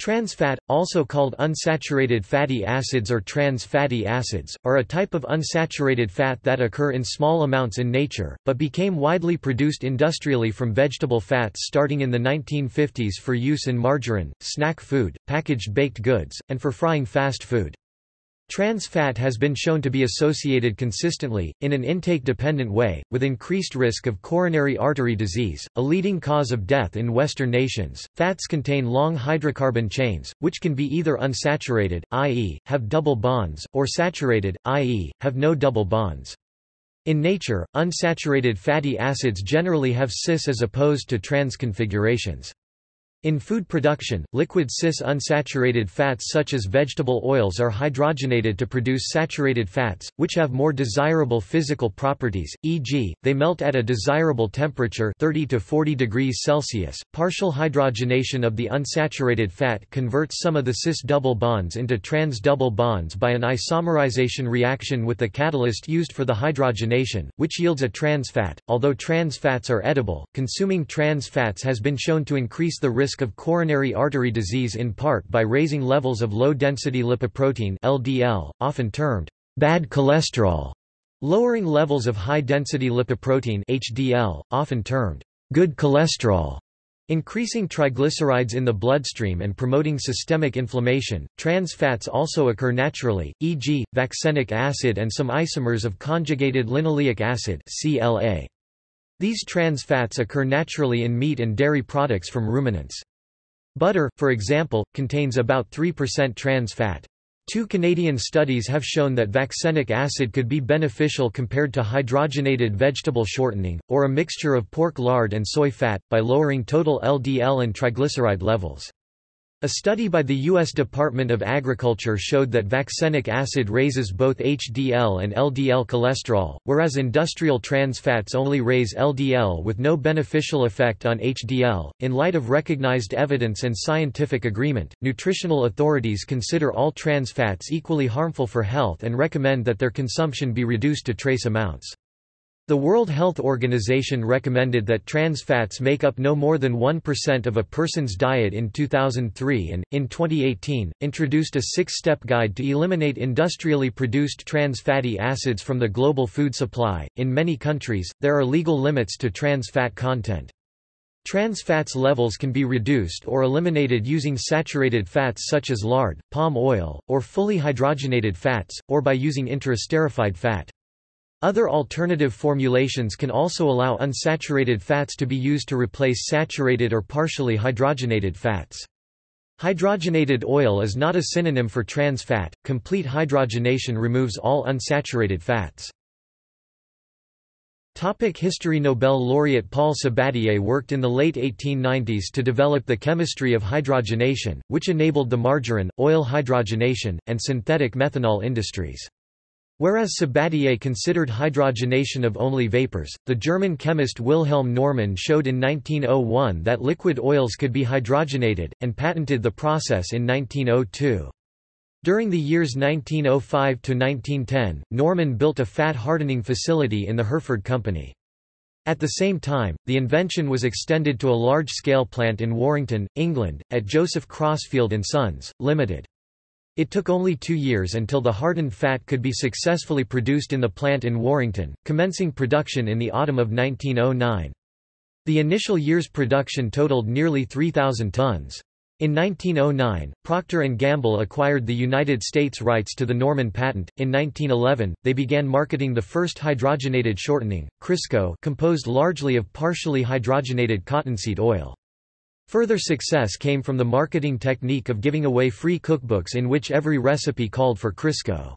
Trans fat, also called unsaturated fatty acids or trans fatty acids, are a type of unsaturated fat that occur in small amounts in nature, but became widely produced industrially from vegetable fats starting in the 1950s for use in margarine, snack food, packaged baked goods, and for frying fast food. Trans fat has been shown to be associated consistently, in an intake-dependent way, with increased risk of coronary artery disease, a leading cause of death in Western nations. Fats contain long hydrocarbon chains, which can be either unsaturated, i.e., have double bonds, or saturated, i.e., have no double bonds. In nature, unsaturated fatty acids generally have cis as opposed to trans configurations. In food production, liquid cis-unsaturated fats such as vegetable oils are hydrogenated to produce saturated fats, which have more desirable physical properties, e.g., they melt at a desirable temperature 30 to 40 degrees Celsius. Partial hydrogenation of the unsaturated fat converts some of the cis double bonds into trans double bonds by an isomerization reaction with the catalyst used for the hydrogenation, which yields a trans fat. Although trans fats are edible, consuming trans fats has been shown to increase the risk risk of coronary artery disease in part by raising levels of low-density lipoprotein LDL, often termed bad cholesterol, lowering levels of high-density lipoprotein HDL, often termed good cholesterol, increasing triglycerides in the bloodstream and promoting systemic inflammation. Trans fats also occur naturally, e.g., vaccenic acid and some isomers of conjugated linoleic acid (CLA). These trans fats occur naturally in meat and dairy products from ruminants. Butter, for example, contains about 3% trans fat. Two Canadian studies have shown that vaccenic acid could be beneficial compared to hydrogenated vegetable shortening, or a mixture of pork lard and soy fat, by lowering total LDL and triglyceride levels. A study by the U.S. Department of Agriculture showed that vaccenic acid raises both HDL and LDL cholesterol, whereas industrial trans fats only raise LDL with no beneficial effect on HDL. In light of recognized evidence and scientific agreement, nutritional authorities consider all trans fats equally harmful for health and recommend that their consumption be reduced to trace amounts. The World Health Organization recommended that trans fats make up no more than 1% of a person's diet in 2003 and, in 2018, introduced a six-step guide to eliminate industrially produced trans fatty acids from the global food supply. In many countries, there are legal limits to trans fat content. Trans fats levels can be reduced or eliminated using saturated fats such as lard, palm oil, or fully hydrogenated fats, or by using interesterified fat. Other alternative formulations can also allow unsaturated fats to be used to replace saturated or partially hydrogenated fats. Hydrogenated oil is not a synonym for trans fat. Complete hydrogenation removes all unsaturated fats. Topic History Nobel laureate Paul Sabatier worked in the late 1890s to develop the chemistry of hydrogenation, which enabled the margarine, oil hydrogenation, and synthetic methanol industries. Whereas Sabatier considered hydrogenation of only vapors, the German chemist Wilhelm Normann showed in 1901 that liquid oils could be hydrogenated, and patented the process in 1902. During the years 1905 to 1910, Normann built a fat hardening facility in the Herford Company. At the same time, the invention was extended to a large-scale plant in Warrington, England, at Joseph Crossfield & Sons, Limited. It took only two years until the hardened fat could be successfully produced in the plant in Warrington, commencing production in the autumn of 1909. The initial year's production totaled nearly 3,000 tons. In 1909, Procter & Gamble acquired the United States rights to the Normann patent. In 1911, they began marketing the first hydrogenated shortening, Crisco, composed largely of partially hydrogenated cottonseed oil. Further success came from the marketing technique of giving away free cookbooks in which every recipe called for Crisco.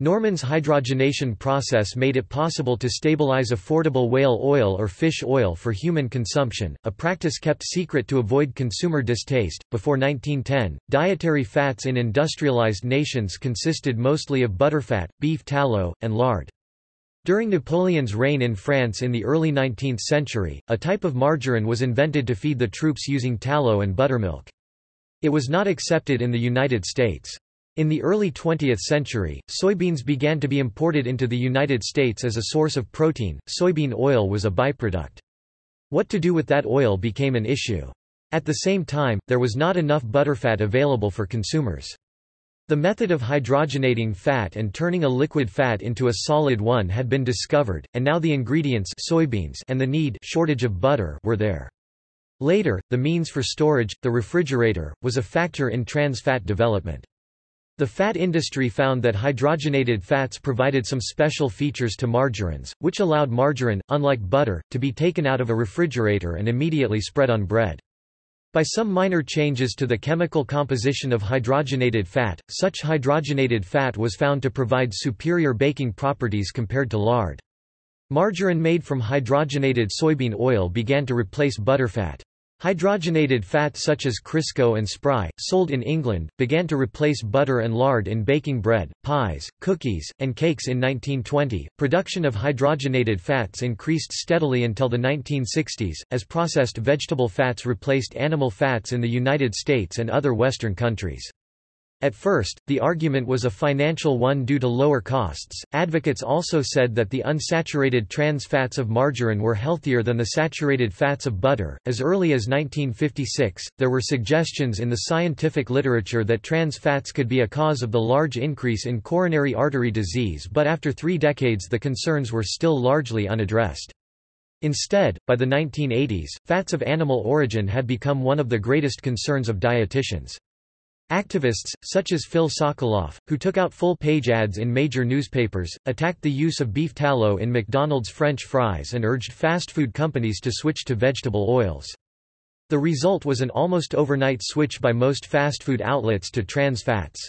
Normann's hydrogenation process made it possible to stabilize affordable whale oil or fish oil for human consumption, a practice kept secret to avoid consumer distaste. Before 1910, dietary fats in industrialized nations consisted mostly of butterfat, beef tallow, and lard. During Napoleon's reign in France in the early 19th century, a type of margarine was invented to feed the troops using tallow and buttermilk. It was not accepted in the United States. In the early 20th century, soybeans began to be imported into the United States as a source of protein. Soybean oil was a byproduct. What to do with that oil became an issue. At the same time, there was not enough butterfat available for consumers. The method of hydrogenating fat and turning a liquid fat into a solid one had been discovered, and now the ingredients soybeans and the need shortage of butter were there. Later, the means for storage, the refrigerator, was a factor in trans fat development. The fat industry found that hydrogenated fats provided some special features to margarines, which allowed margarine, unlike butter, to be taken out of a refrigerator and immediately spread on bread. By some minor changes to the chemical composition of hydrogenated fat, such hydrogenated fat was found to provide superior baking properties compared to lard. Margarine made from hydrogenated soybean oil began to replace butterfat. Hydrogenated fat such as Crisco and Spry, sold in England, began to replace butter and lard in baking bread, pies, cookies, and cakes in 1920. Production of hydrogenated fats increased steadily until the 1960s, as processed vegetable fats replaced animal fats in the United States and other Western countries. At first, the argument was a financial one due to lower costs. Advocates also said that the unsaturated trans fats of margarine were healthier than the saturated fats of butter. As early as 1956, there were suggestions in the scientific literature that trans fats could be a cause of the large increase in coronary artery disease, but after three decades the concerns were still largely unaddressed. Instead, by the 1980s, fats of animal origin had become one of the greatest concerns of dietitians. Activists, such as Phil Sokolof, who took out full-page ads in major newspapers, attacked the use of beef tallow in McDonald's French fries and urged fast food companies to switch to vegetable oils. The result was an almost overnight switch by most fast food outlets to trans fats.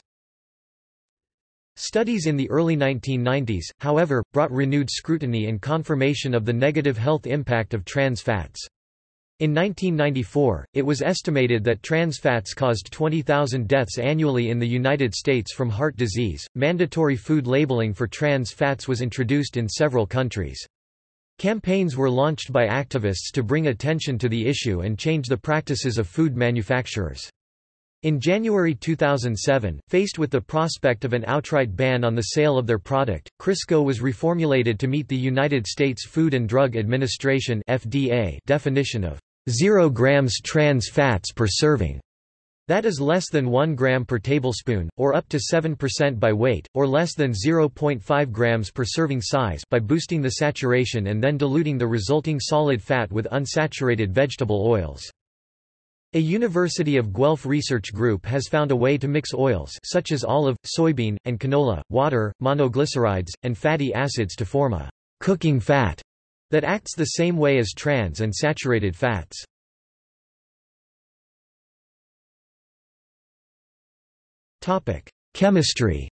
Studies in the early 1990s, however, brought renewed scrutiny and confirmation of the negative health impact of trans fats. In 1994, it was estimated that trans fats caused 20,000 deaths annually in the United States from heart disease. Mandatory food labeling for trans fats was introduced in several countries. Campaigns were launched by activists to bring attention to the issue and change the practices of food manufacturers. In January 2007, faced with the prospect of an outright ban on the sale of their product, Crisco was reformulated to meet the United States Food and Drug Administration (FDA) definition of 0 grams trans fats per serving. That is less than 1 gram per tablespoon, or up to 7% by weight, or less than 0.5 grams per serving size by boosting the saturation and then diluting the resulting solid fat with unsaturated vegetable oils. A University of Guelph research group has found a way to mix oils such as olive, soybean, and canola, water, monoglycerides, and fatty acids to form a cooking fat that acts the same way as trans and saturated fats. Chemistry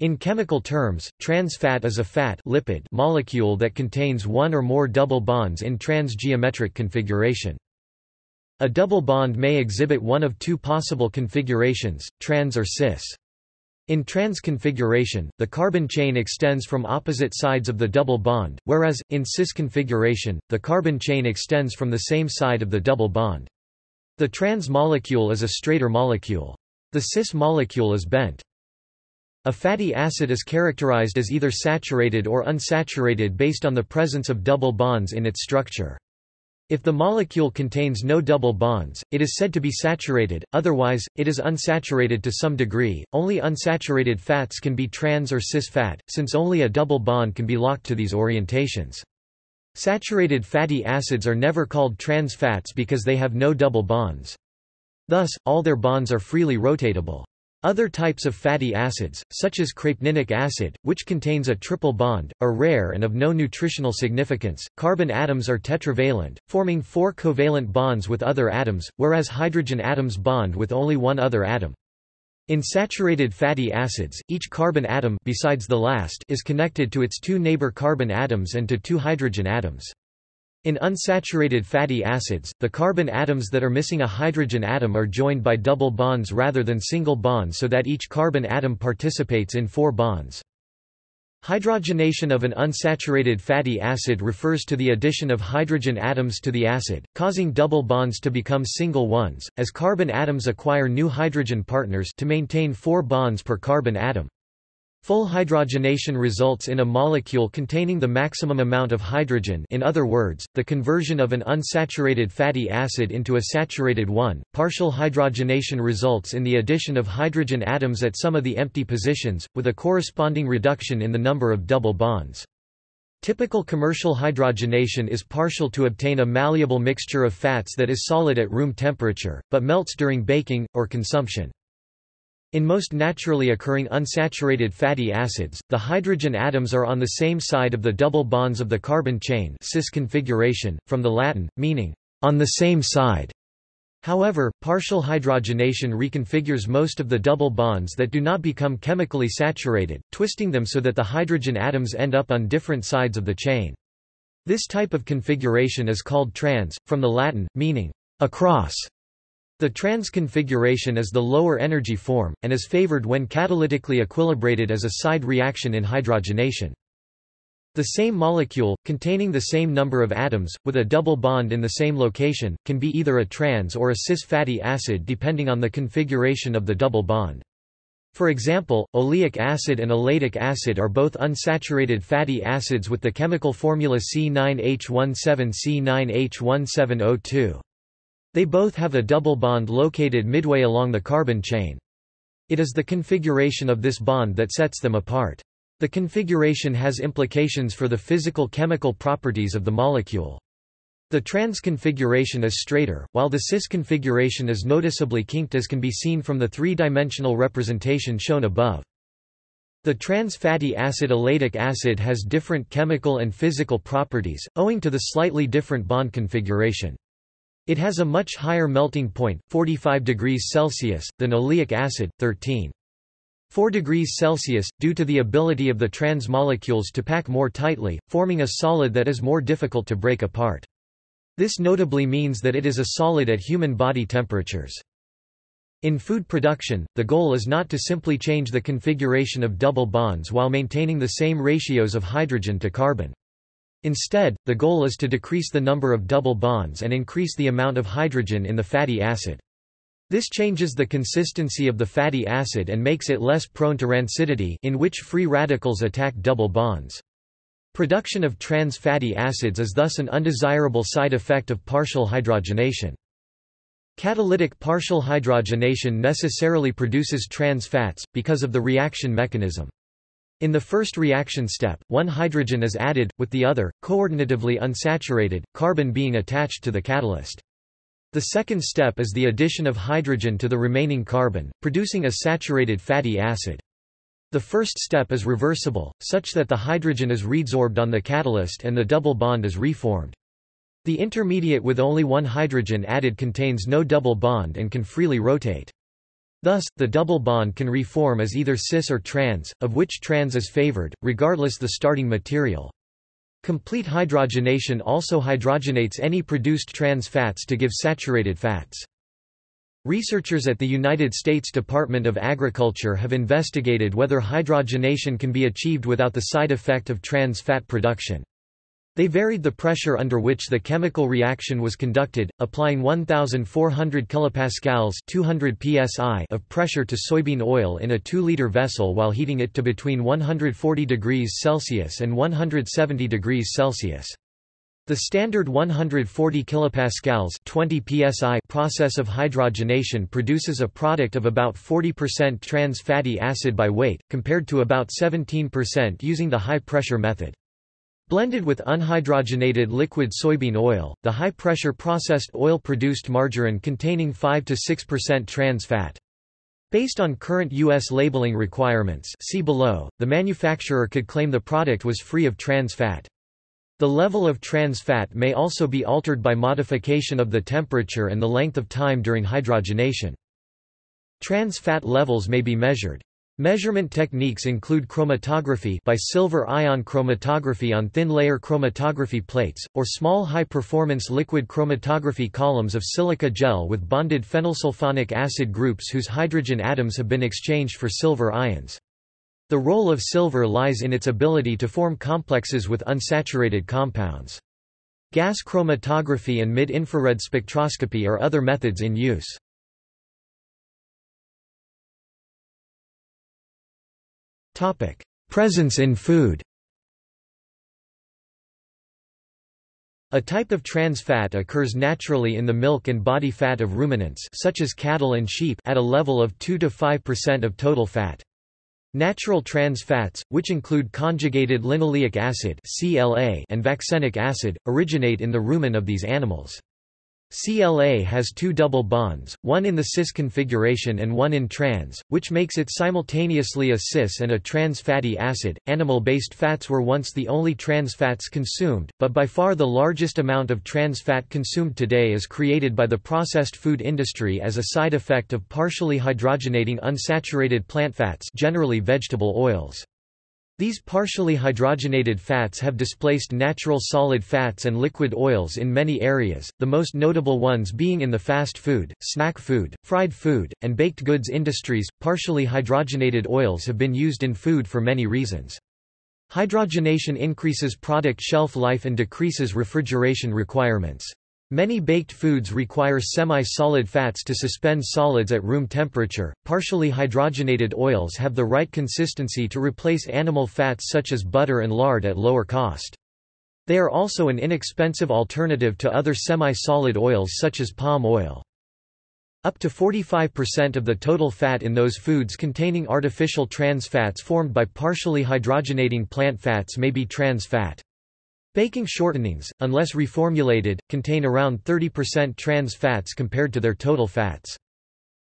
In chemical terms, trans fat is a fat lipid molecule that contains one or more double bonds in trans-geometric configuration. A double bond may exhibit one of two possible configurations, trans or cis. In trans configuration, the carbon chain extends from opposite sides of the double bond, whereas, in cis configuration, the carbon chain extends from the same side of the double bond. The trans molecule is a straighter molecule. The cis molecule is bent. A fatty acid is characterized as either saturated or unsaturated based on the presence of double bonds in its structure. If the molecule contains no double bonds, it is said to be saturated, otherwise, it is unsaturated to some degree. Only unsaturated fats can be trans or cis fat, since only a double bond can be locked to these orientations. Saturated fatty acids are never called trans fats because they have no double bonds. Thus, all their bonds are freely rotatable. Other types of fatty acids, such as crepenynic acid, which contains a triple bond, are rare and of no nutritional significance. Carbon atoms are tetravalent, forming four covalent bonds with other atoms, whereas hydrogen atoms bond with only one other atom. In saturated fatty acids, each carbon atom besides the last is connected to its two neighbor carbon atoms and to two hydrogen atoms. In unsaturated fatty acids, the carbon atoms that are missing a hydrogen atom are joined by double bonds rather than single bonds so that each carbon atom participates in four bonds. Hydrogenation of an unsaturated fatty acid refers to the addition of hydrogen atoms to the acid, causing double bonds to become single ones, as carbon atoms acquire new hydrogen partners to maintain four bonds per carbon atom. Full hydrogenation results in a molecule containing the maximum amount of hydrogen in other words, the conversion of an unsaturated fatty acid into a saturated one. Partial hydrogenation results in the addition of hydrogen atoms at some of the empty positions, with a corresponding reduction in the number of double bonds. Typical commercial hydrogenation is partial to obtain a malleable mixture of fats that is solid at room temperature, but melts during baking, or consumption. In most naturally occurring unsaturated fatty acids, the hydrogen atoms are on the same side of the double bonds of the carbon chain cis configuration, from the Latin, meaning, on the same side. However, partial hydrogenation reconfigures most of the double bonds that do not become chemically saturated, twisting them so that the hydrogen atoms end up on different sides of the chain. This type of configuration is called trans, from the Latin, meaning, across. The trans configuration is the lower energy form, and is favored when catalytically equilibrated as a side reaction in hydrogenation. The same molecule, containing the same number of atoms, with a double bond in the same location, can be either a trans or a cis fatty acid depending on the configuration of the double bond. For example, oleic acid and elaidic acid are both unsaturated fatty acids with the chemical formula C9H17C9H17O2. They both have a double bond located midway along the carbon chain. It is the configuration of this bond that sets them apart. The configuration has implications for the physical-chemical properties of the molecule. The trans configuration is straighter, while the cis configuration is noticeably kinked as can be seen from the three-dimensional representation shown above. The trans fatty acid oleic acid has different chemical and physical properties, owing to the slightly different bond configuration. It has a much higher melting point, 45 degrees Celsius, than oleic acid, 13. 4 degrees Celsius, due to the ability of the trans molecules to pack more tightly, forming a solid that is more difficult to break apart. This notably means that it is a solid at human body temperatures. In food production, the goal is not to simply change the configuration of double bonds while maintaining the same ratios of hydrogen to carbon. Instead, the goal is to decrease the number of double bonds and increase the amount of hydrogen in the fatty acid. This changes the consistency of the fatty acid and makes it less prone to rancidity in which free radicals attack double bonds. Production of trans fatty acids is thus an undesirable side effect of partial hydrogenation. Catalytic partial hydrogenation necessarily produces trans fats, because of the reaction mechanism. In the first reaction step, one hydrogen is added, with the other, coordinatively unsaturated, carbon being attached to the catalyst. The second step is the addition of hydrogen to the remaining carbon, producing a saturated fatty acid. The first step is reversible, such that the hydrogen is readsorbed on the catalyst and the double bond is reformed. The intermediate with only one hydrogen added contains no double bond and can freely rotate. Thus, the double bond can reform as either cis or trans, of which trans is favored, regardless the starting material. Complete hydrogenation also hydrogenates any produced trans fats to give saturated fats. Researchers at the United States Department of Agriculture have investigated whether hydrogenation can be achieved without the side effect of trans fat production. They varied the pressure under which the chemical reaction was conducted, applying 1,400 kPa 200 psi of pressure to soybean oil in a 2-liter vessel while heating it to between 140 degrees Celsius and 170 degrees Celsius. The standard 140 kPa 20 psi process of hydrogenation produces a product of about 40% trans fatty acid by weight, compared to about 17% using the high-pressure method. Blended with unhydrogenated liquid soybean oil, the high-pressure processed oil produced margarine containing 5–6% trans fat. Based on current U.S. labeling requirements see below, the manufacturer could claim the product was free of trans fat. The level of trans fat may also be altered by modification of the temperature and the length of time during hydrogenation. Trans fat levels may be measured. Measurement techniques include chromatography by silver ion chromatography on thin-layer chromatography plates, or small high-performance liquid chromatography columns of silica gel with bonded phenylsulfonic acid groups whose hydrogen atoms have been exchanged for silver ions. The role of silver lies in its ability to form complexes with unsaturated compounds. Gas chromatography and mid-infrared spectroscopy are other methods in use. Topic: Presence in food. A type of trans fat occurs naturally in the milk and body fat of ruminants such as cattle and sheep at a level of 2 to 5% of total fat. Natural trans fats, which include conjugated linoleic acid (CLA) and vaccenic acid, originate in the rumen of these animals. CLA has two double bonds, one in the cis configuration and one in trans, which makes it simultaneously a cis and a trans fatty acid. Animal based fats were once the only trans fats consumed, but by far the largest amount of trans fat consumed today is created by the processed food industry as a side effect of partially hydrogenating unsaturated plant fats, generally vegetable oils. These partially hydrogenated fats have displaced natural solid fats and liquid oils in many areas, the most notable ones being in the fast food, snack food, fried food, and baked goods industries. Partially hydrogenated oils have been used in food for many reasons. Hydrogenation increases product shelf life and decreases refrigeration requirements. Many baked foods require semi-solid fats to suspend solids at room temperature. Partially hydrogenated oils have the right consistency to replace animal fats such as butter and lard at lower cost. They are also an inexpensive alternative to other semi-solid oils such as palm oil. Up to 45% of the total fat in those foods containing artificial trans fats formed by partially hydrogenating plant fats may be trans fat. Baking shortenings, unless reformulated, contain around 30% trans fats compared to their total fats.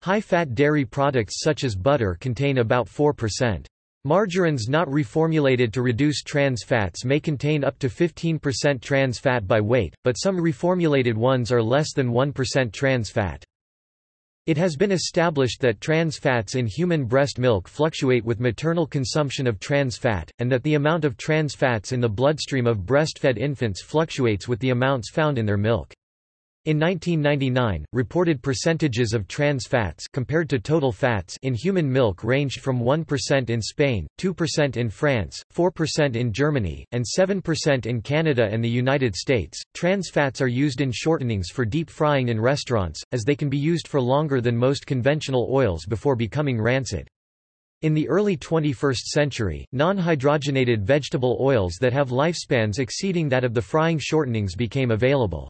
High-fat dairy products such as butter contain about 4%. Margarines not reformulated to reduce trans fats may contain up to 15% trans fat by weight, but some reformulated ones are less than 1% trans fat. It has been established that trans fats in human breast milk fluctuate with maternal consumption of trans fat, and that the amount of trans fats in the bloodstream of breastfed infants fluctuates with the amounts found in their milk. In 1999, reported percentages of trans fats compared to total fats in human milk ranged from 1% in Spain, 2% in France, 4% in Germany, and 7% in Canada and the United States. Trans fats are used in shortenings for deep frying in restaurants, as they can be used for longer than most conventional oils before becoming rancid. In the early 21st century, non-hydrogenated vegetable oils that have lifespans exceeding that of the frying shortenings became available.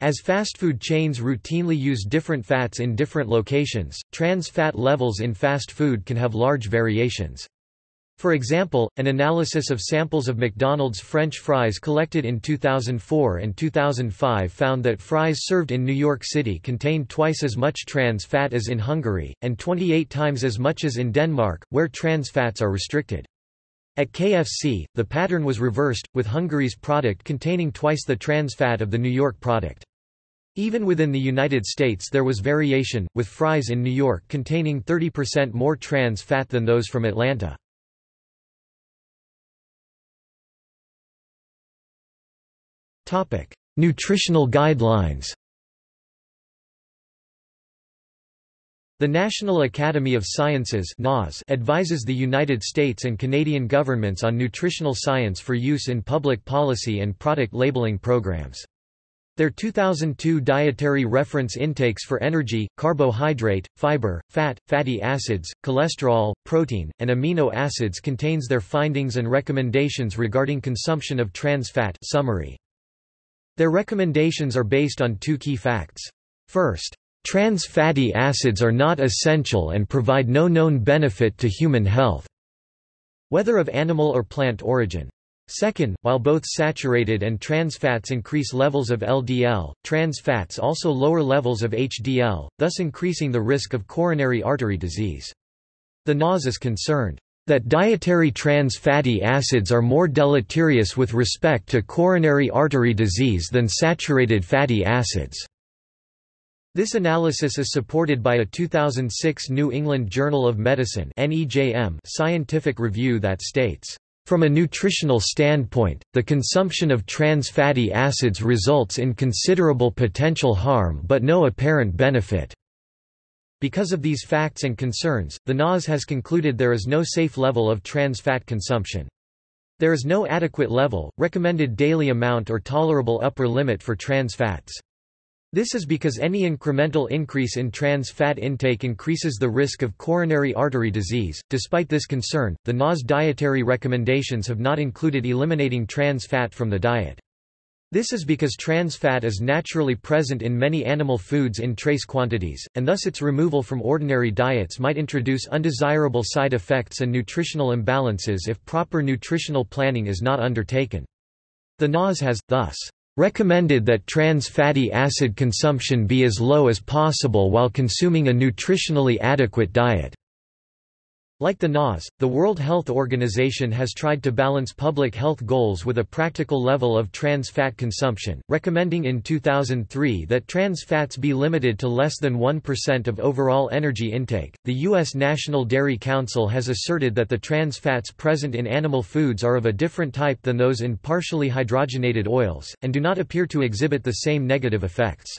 As fast food chains routinely use different fats in different locations, trans fat levels in fast food can have large variations. For example, an analysis of samples of McDonald's French fries collected in 2004 and 2005 found that fries served in New York City contained twice as much trans fat as in Hungary, and 28 times as much as in Denmark, where trans fats are restricted. At KFC, the pattern was reversed, with Hungary's product containing twice the trans fat of the New York product. Even within the United States there was variation, with fries in New York containing 30% more trans fat than those from Atlanta. Nutritional guidelines The National Academy of Sciences advises the United States and Canadian governments on nutritional science for use in public policy and product labeling programs. Their 2002 dietary reference intakes for energy, carbohydrate, fiber, fat, fatty acids, cholesterol, protein, and amino acids contains their findings and recommendations regarding consumption of trans fat summary. Their recommendations are based on two key facts. First, trans fatty acids are not essential and provide no known benefit to human health, whether of animal or plant origin. Second, while both saturated and trans fats increase levels of LDL, trans fats also lower levels of HDL, thus increasing the risk of coronary artery disease. The NAS is concerned that dietary trans fatty acids are more deleterious with respect to coronary artery disease than saturated fatty acids. This analysis is supported by a 2006 New England Journal of Medicine scientific review that states from a nutritional standpoint, the consumption of trans fatty acids results in considerable potential harm but no apparent benefit. Because of these facts and concerns, the NAS has concluded there is no safe level of trans fat consumption. There is no adequate level, recommended daily amount or tolerable upper limit for trans fats. This is because any incremental increase in trans fat intake increases the risk of coronary artery disease. Despite this concern, the NAS dietary recommendations have not included eliminating trans fat from the diet. This is because trans fat is naturally present in many animal foods in trace quantities, and thus its removal from ordinary diets might introduce undesirable side effects and nutritional imbalances if proper nutritional planning is not undertaken. The NAS has, thus, recommended that trans fatty acid consumption be as low as possible while consuming a nutritionally adequate diet. Like the NAS, the World Health Organization has tried to balance public health goals with a practical level of trans fat consumption, recommending in 2003 that trans fats be limited to less than 1% of overall energy intake. The U.S. National Dairy Council has asserted that the trans fats present in animal foods are of a different type than those in partially hydrogenated oils, and do not appear to exhibit the same negative effects.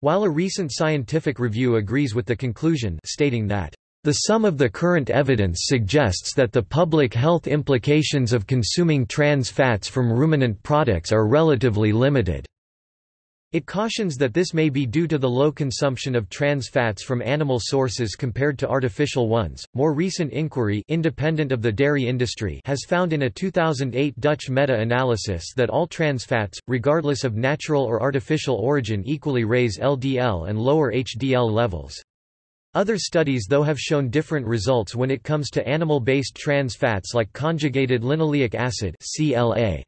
While a recent scientific review agrees with the conclusion stating that the sum of the current evidence suggests that the public health implications of consuming trans fats from ruminant products are relatively limited. It cautions that this may be due to the low consumption of trans fats from animal sources compared to artificial ones. More recent inquiry, independent of the dairy industry, has found in a 2008 Dutch meta-analysis that all trans fats, regardless of natural or artificial origin, equally raise LDL and lower HDL levels. Other studies though have shown different results when it comes to animal-based trans fats like conjugated linoleic acid CLA.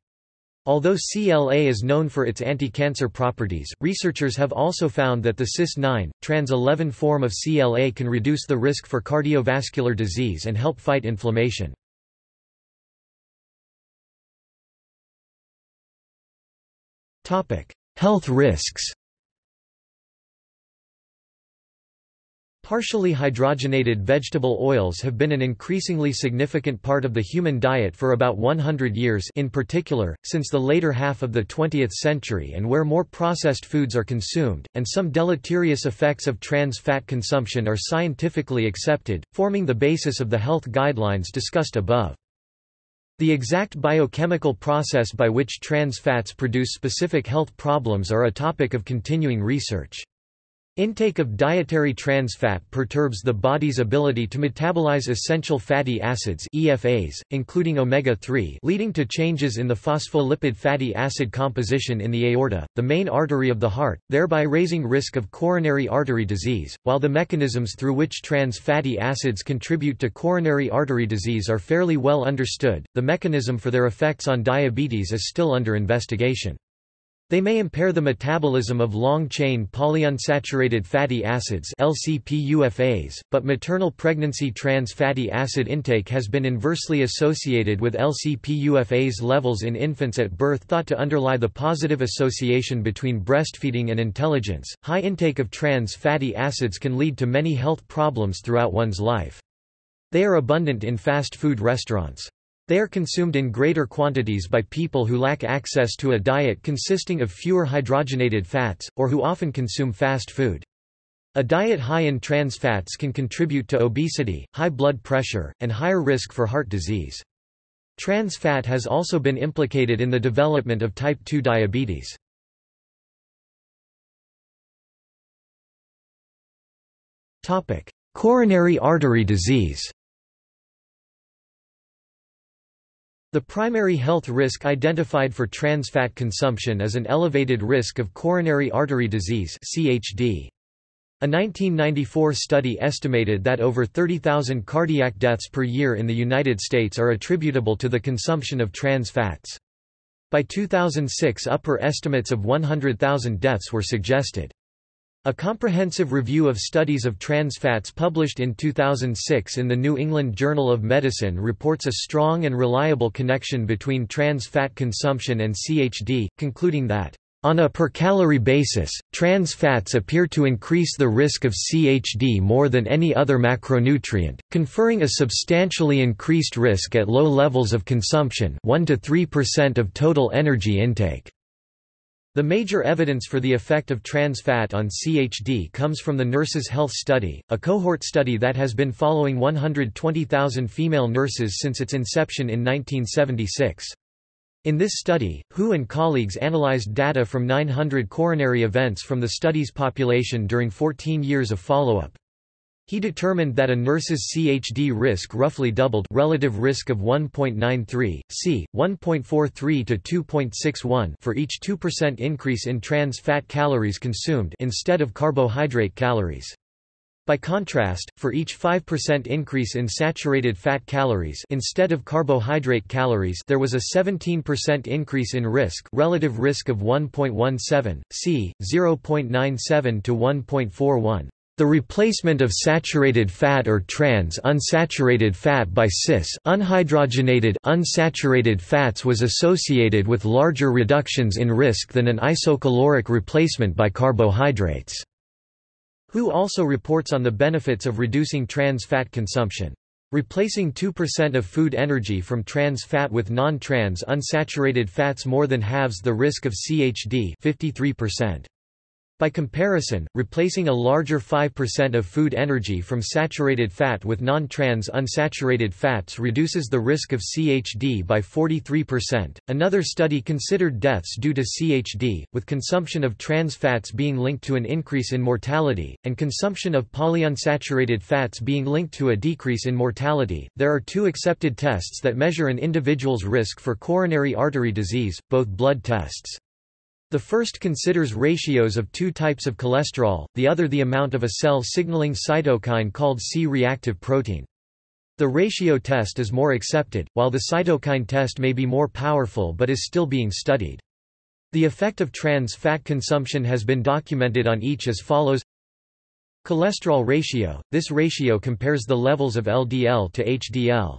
Although CLA is known for its anti-cancer properties, researchers have also found that the cis-9, trans-11 form of CLA can reduce the risk for cardiovascular disease and help fight inflammation. Health risks Partially hydrogenated vegetable oils have been an increasingly significant part of the human diet for about 100 years in particular, since the later half of the 20th century and where more processed foods are consumed, and some deleterious effects of trans fat consumption are scientifically accepted, forming the basis of the health guidelines discussed above. The exact biochemical process by which trans fats produce specific health problems are a topic of continuing research. Intake of dietary trans fat perturbs the body's ability to metabolize essential fatty acids EFAs, including omega-3 leading to changes in the phospholipid fatty acid composition in the aorta, the main artery of the heart, thereby raising risk of coronary artery disease. While the mechanisms through which trans fatty acids contribute to coronary artery disease are fairly well understood, the mechanism for their effects on diabetes is still under investigation. They may impair the metabolism of long-chain polyunsaturated fatty acids LCPUFAs, but maternal pregnancy trans fatty acid intake has been inversely associated with LCPUFAs levels in infants at birth thought to underlie the positive association between breastfeeding and intelligence. High intake of trans fatty acids can lead to many health problems throughout one's life. They are abundant in fast food restaurants. They are consumed in greater quantities by people who lack access to a diet consisting of fewer hydrogenated fats, or who often consume fast food. A diet high in trans fats can contribute to obesity, high blood pressure, and higher risk for heart disease. Trans fat has also been implicated in the development of type 2 diabetes. Coronary artery disease The primary health risk identified for trans fat consumption is an elevated risk of coronary artery disease CHD. A 1994 study estimated that over 30,000 cardiac deaths per year in the United States are attributable to the consumption of trans fats. By 2006 upper estimates of 100,000 deaths were suggested. A comprehensive review of studies of trans fats published in 2006 in the New England Journal of Medicine reports a strong and reliable connection between trans fat consumption and CHD, concluding that on a per-calorie basis, trans fats appear to increase the risk of CHD more than any other macronutrient, conferring a substantially increased risk at low levels of consumption 1 to 3% of total energy intake. The major evidence for the effect of trans fat on CHD comes from the Nurses' Health Study, a cohort study that has been following 120,000 female nurses since its inception in 1976. In this study, Hu and colleagues analyzed data from 900 coronary events from the study's population during 14 years of follow-up. He determined that a nurse's CHD risk roughly doubled relative risk of 1.93, c. 1.43 to 2.61 for each 2% increase in trans fat calories consumed instead of carbohydrate calories. By contrast, for each 5% increase in saturated fat calories instead of carbohydrate calories there was a 17% increase in risk relative risk of 1.17, c. 0.97 to 1.41. The replacement of saturated fat or trans unsaturated fat by cis unhydrogenated unsaturated fats was associated with larger reductions in risk than an isocaloric replacement by carbohydrates. WHO also reports on the benefits of reducing trans fat consumption. Replacing 2% of food energy from trans fat with non-trans unsaturated fats more than halves the risk of CHD 53%. By comparison, replacing a larger 5% of food energy from saturated fat with non-trans unsaturated fats reduces the risk of CHD by 43%. Another study considered deaths due to CHD, with consumption of trans fats being linked to an increase in mortality, and consumption of polyunsaturated fats being linked to a decrease in mortality. There are two accepted tests that measure an individual's risk for coronary artery disease, both blood tests. The first considers ratios of two types of cholesterol, the other the amount of a cell-signaling cytokine called C-reactive protein. The ratio test is more accepted, while the cytokine test may be more powerful but is still being studied. The effect of trans fat consumption has been documented on each as follows Cholesterol ratio – This ratio compares the levels of LDL to HDL.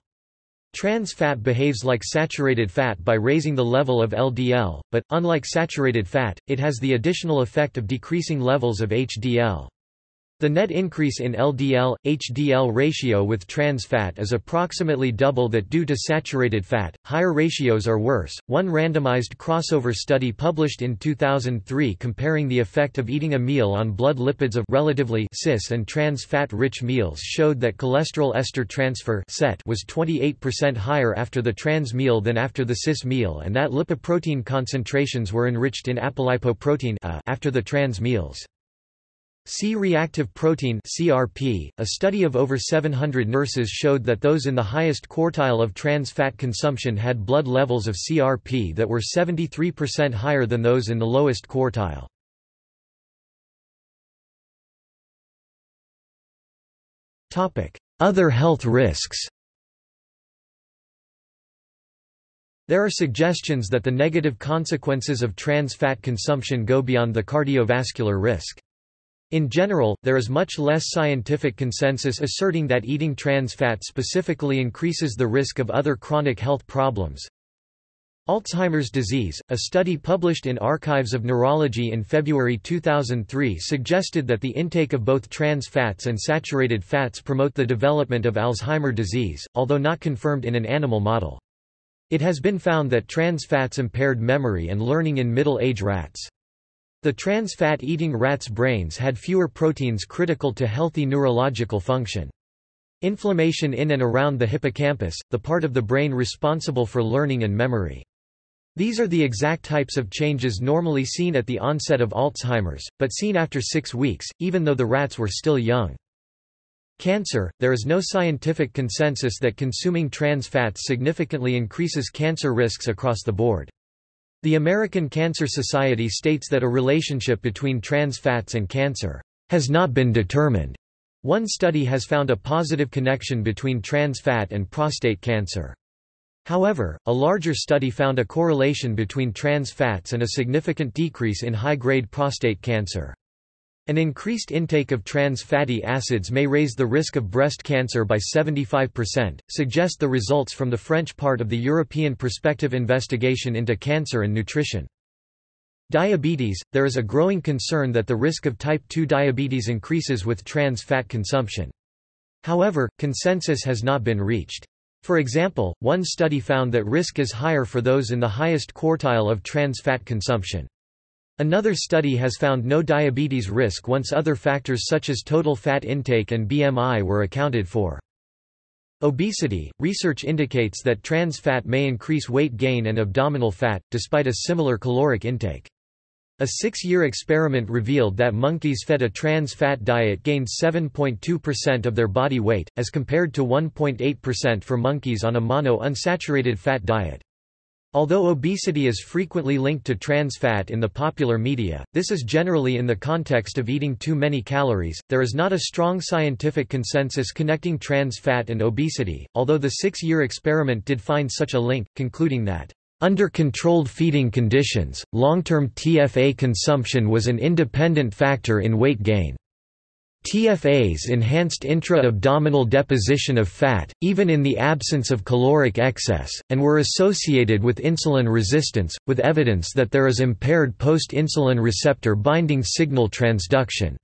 Trans fat behaves like saturated fat by raising the level of LDL, but, unlike saturated fat, it has the additional effect of decreasing levels of HDL. The net increase in LDL-HDL ratio with trans fat is approximately double that due to saturated fat. Higher ratios are worse. One randomized crossover study published in 2003 comparing the effect of eating a meal on blood lipids of relatively cis and trans fat-rich meals showed that cholesterol ester transfer was 28% higher after the trans meal than after the cis meal and that lipoprotein concentrations were enriched in apolipoprotein after the trans meals. C-reactive protein CRP, a study of over 700 nurses showed that those in the highest quartile of trans fat consumption had blood levels of CRP that were 73% higher than those in the lowest quartile. Other health risks There are suggestions that the negative consequences of trans fat consumption go beyond the cardiovascular risk. In general, there is much less scientific consensus asserting that eating trans fat specifically increases the risk of other chronic health problems. Alzheimer's disease, a study published in Archives of Neurology in February 2003 suggested that the intake of both trans fats and saturated fats promote the development of Alzheimer's disease, although not confirmed in an animal model. It has been found that trans fats impaired memory and learning in middle-age rats. The trans fat eating rats' brains had fewer proteins critical to healthy neurological function. Inflammation in and around the hippocampus, the part of the brain responsible for learning and memory. These are the exact types of changes normally seen at the onset of Alzheimer's, but seen after six weeks, even though the rats were still young. Cancer – There is no scientific consensus that consuming trans fats significantly increases cancer risks across the board. The American Cancer Society states that a relationship between trans fats and cancer has not been determined. One study has found a positive connection between trans fat and prostate cancer. However, a larger study found a correlation between trans fats and a significant decrease in high-grade prostate cancer. An increased intake of trans fatty acids may raise the risk of breast cancer by 75%, suggest the results from the French part of the European Prospective Investigation into Cancer and Nutrition. Diabetes – There is a growing concern that the risk of type 2 diabetes increases with trans fat consumption. However, consensus has not been reached. For example, one study found that risk is higher for those in the highest quartile of trans fat consumption. Another study has found no diabetes risk once other factors such as total fat intake and BMI were accounted for. Obesity – Research indicates that trans fat may increase weight gain and abdominal fat, despite a similar caloric intake. A six-year experiment revealed that monkeys fed a trans-fat diet gained 7.2% of their body weight, as compared to 1.8% for monkeys on a mono-unsaturated fat diet. Although obesity is frequently linked to trans fat in the popular media, this is generally in the context of eating too many calories. There is not a strong scientific consensus connecting trans fat and obesity, although the six year experiment did find such a link, concluding that, under controlled feeding conditions, long term TFA consumption was an independent factor in weight gain. TFAs enhanced intra-abdominal deposition of fat, even in the absence of caloric excess, and were associated with insulin resistance, with evidence that there is impaired post-insulin receptor binding signal transduction.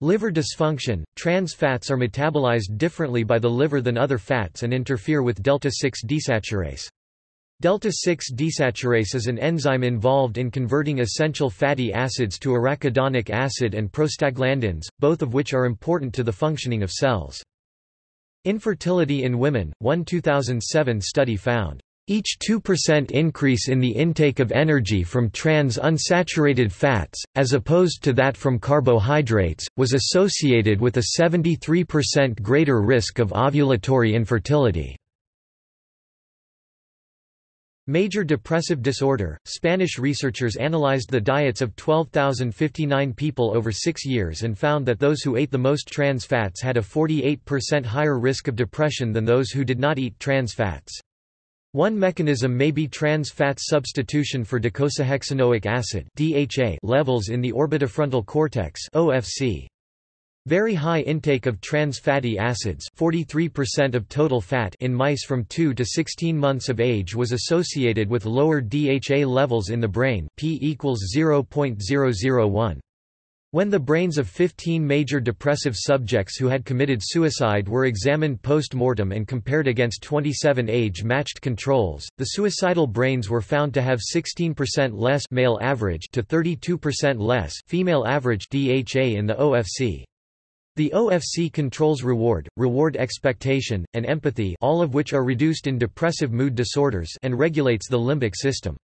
Liver dysfunction – Trans fats are metabolized differently by the liver than other fats and interfere with delta-6 desaturase. Delta-6 desaturase is an enzyme involved in converting essential fatty acids to arachidonic acid and prostaglandins, both of which are important to the functioning of cells. Infertility in women – One 2007 study found, "...each 2% increase in the intake of energy from trans-unsaturated fats, as opposed to that from carbohydrates, was associated with a 73% greater risk of ovulatory infertility." Major depressive disorder. Spanish researchers analyzed the diets of 12,059 people over six years and found that those who ate the most trans fats had a 48% higher risk of depression than those who did not eat trans fats. One mechanism may be trans fat substitution for docosahexaenoic acid (DHA) levels in the orbitofrontal cortex (OFC). Very high intake of trans fatty acids 43% of total fat in mice from 2 to 16 months of age was associated with lower DHA levels in the brain p equals 0.001. When the brains of 15 major depressive subjects who had committed suicide were examined post-mortem and compared against 27 age-matched controls, the suicidal brains were found to have 16% less male average to 32% less female average DHA in the OFC. The OFC controls reward, reward expectation, and empathy all of which are reduced in depressive mood disorders and regulates the limbic system.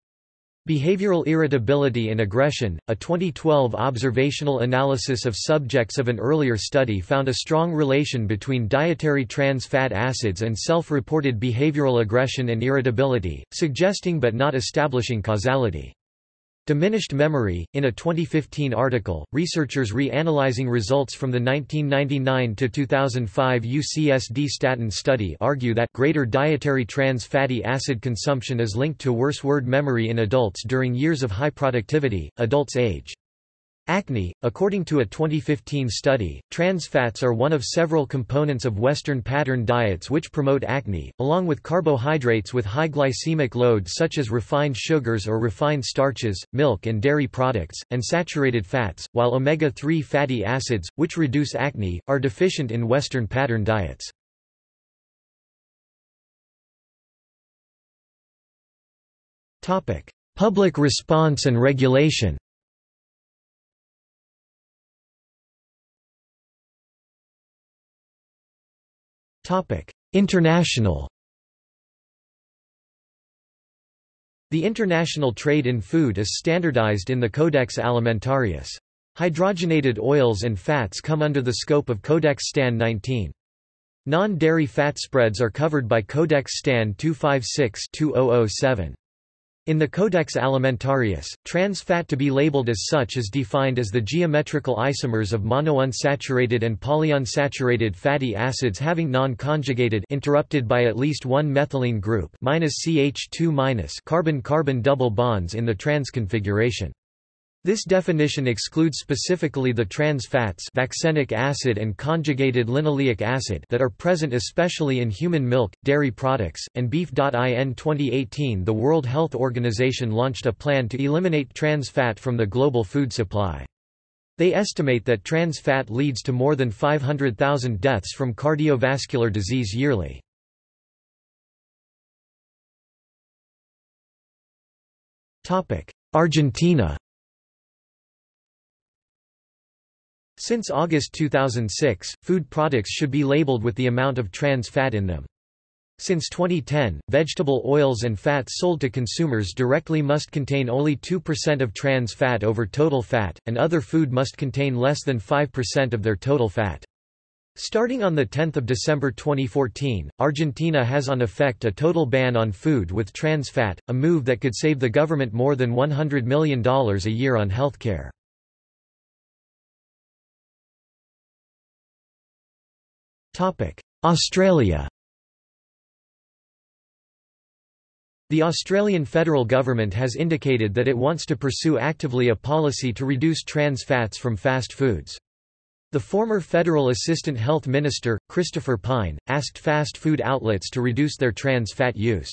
Behavioral irritability and aggression. A 2012 observational analysis of subjects of an earlier study found a strong relation between dietary trans fat acids and self reported behavioral aggression and irritability, suggesting but not establishing causality. Diminished memory. In a 2015 article, researchers re-analyzing results from the 1999 to 2005 UCSD statin study argue that greater dietary trans fatty acid consumption is linked to worse word memory in adults during years of high productivity, adults age. Acne According to a 2015 study, trans fats are one of several components of Western pattern diets which promote acne, along with carbohydrates with high glycemic load such as refined sugars or refined starches, milk and dairy products, and saturated fats, while omega-3 fatty acids, which reduce acne, are deficient in Western pattern diets. Public response and regulation International The international trade in food is standardized in the Codex Alimentarius. Hydrogenated oils and fats come under the scope of Codex STAN 19. Non-dairy fat spreads are covered by Codex STAN 256-2007. In the Codex Alimentarius, trans fat to be labeled as such is defined as the geometrical isomers of monounsaturated and polyunsaturated fatty acids having non-conjugated interrupted by at least one methylene group CH2- carbon-carbon double bonds in the trans configuration. This definition excludes specifically the trans fats vaccenic acid and conjugated linoleic acid that are present especially in human milk, dairy products, and beef. In 2018 the World Health Organization launched a plan to eliminate trans fat from the global food supply. They estimate that trans fat leads to more than 500,000 deaths from cardiovascular disease yearly. Argentina Since August 2006, food products should be labeled with the amount of trans fat in them. Since 2010, vegetable oils and fats sold to consumers directly must contain only 2% of trans fat over total fat, and other food must contain less than 5% of their total fat. Starting on 10 December 2014, Argentina has on effect a total ban on food with trans fat, a move that could save the government more than $100 million a year on healthcare. Australia The Australian federal government has indicated that it wants to pursue actively a policy to reduce trans fats from fast foods. The former federal assistant health minister, Christopher Pyne, asked fast food outlets to reduce their trans fat use.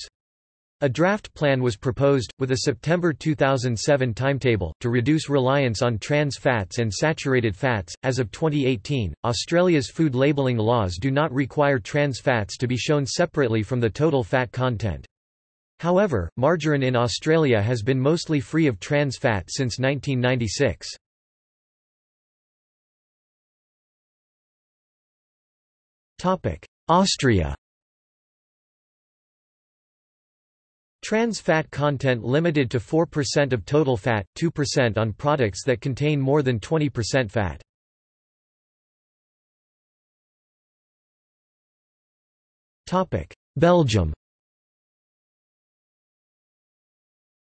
A draft plan was proposed, with a September 2007 timetable, to reduce reliance on trans fats and saturated fats. As of 2018, Australia's food labelling laws do not require trans fats to be shown separately from the total fat content. However, margarine in Australia has been mostly free of trans fat since 1996. Austria Trans fat content limited to 4% of total fat, 2% on products that contain more than 20% fat. Belgium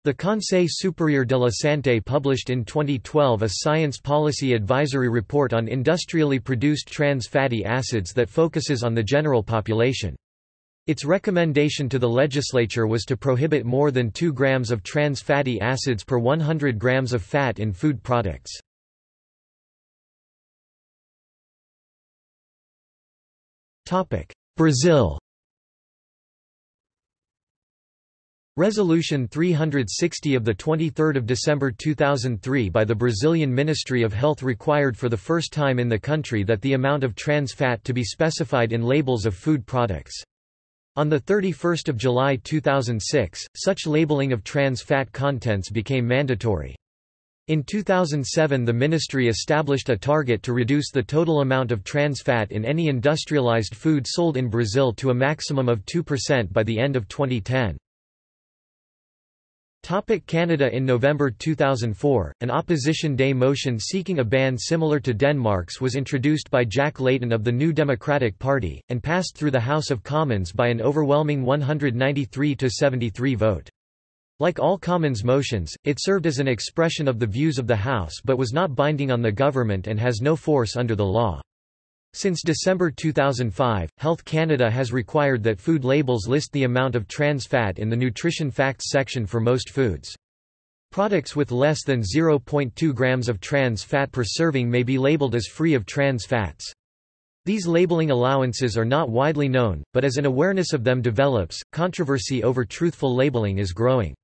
The Conseil supérieur de la santé published in 2012 a science policy advisory report on industrially produced trans fatty acids that focuses on the general population. Its recommendation to the legislature was to prohibit more than 2 grams of trans fatty acids per 100 grams of fat in food products. Brazil Resolution 360 of the 23 December 2003 by the Brazilian Ministry of Health required for the first time in the country that the amount of trans fat to be specified in labels of food products. On 31 July 2006, such labeling of trans fat contents became mandatory. In 2007 the ministry established a target to reduce the total amount of trans fat in any industrialized food sold in Brazil to a maximum of 2% by the end of 2010. Topic Canada In November 2004, an Opposition Day motion seeking a ban similar to Denmark's was introduced by Jack Layton of the New Democratic Party, and passed through the House of Commons by an overwhelming 193–73 vote. Like all Commons motions, it served as an expression of the views of the House but was not binding on the government and has no force under the law. Since December 2005, Health Canada has required that food labels list the amount of trans fat in the nutrition facts section for most foods. Products with less than 0.2 grams of trans fat per serving may be labeled as free of trans fats. These labeling allowances are not widely known, but as an awareness of them develops, controversy over truthful labeling is growing.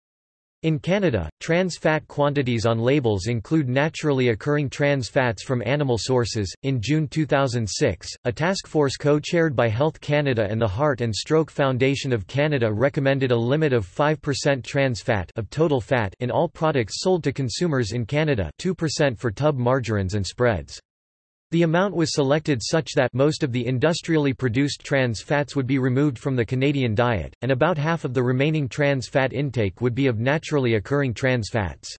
In Canada, trans fat quantities on labels include naturally occurring trans fats from animal sources. In June 2006, a task force co chaired by Health Canada and the Heart and Stroke Foundation of Canada recommended a limit of 5% trans fat of total fat in all products sold to consumers in Canada, 2% for tub margarines and spreads. The amount was selected such that most of the industrially produced trans fats would be removed from the Canadian diet, and about half of the remaining trans fat intake would be of naturally occurring trans fats.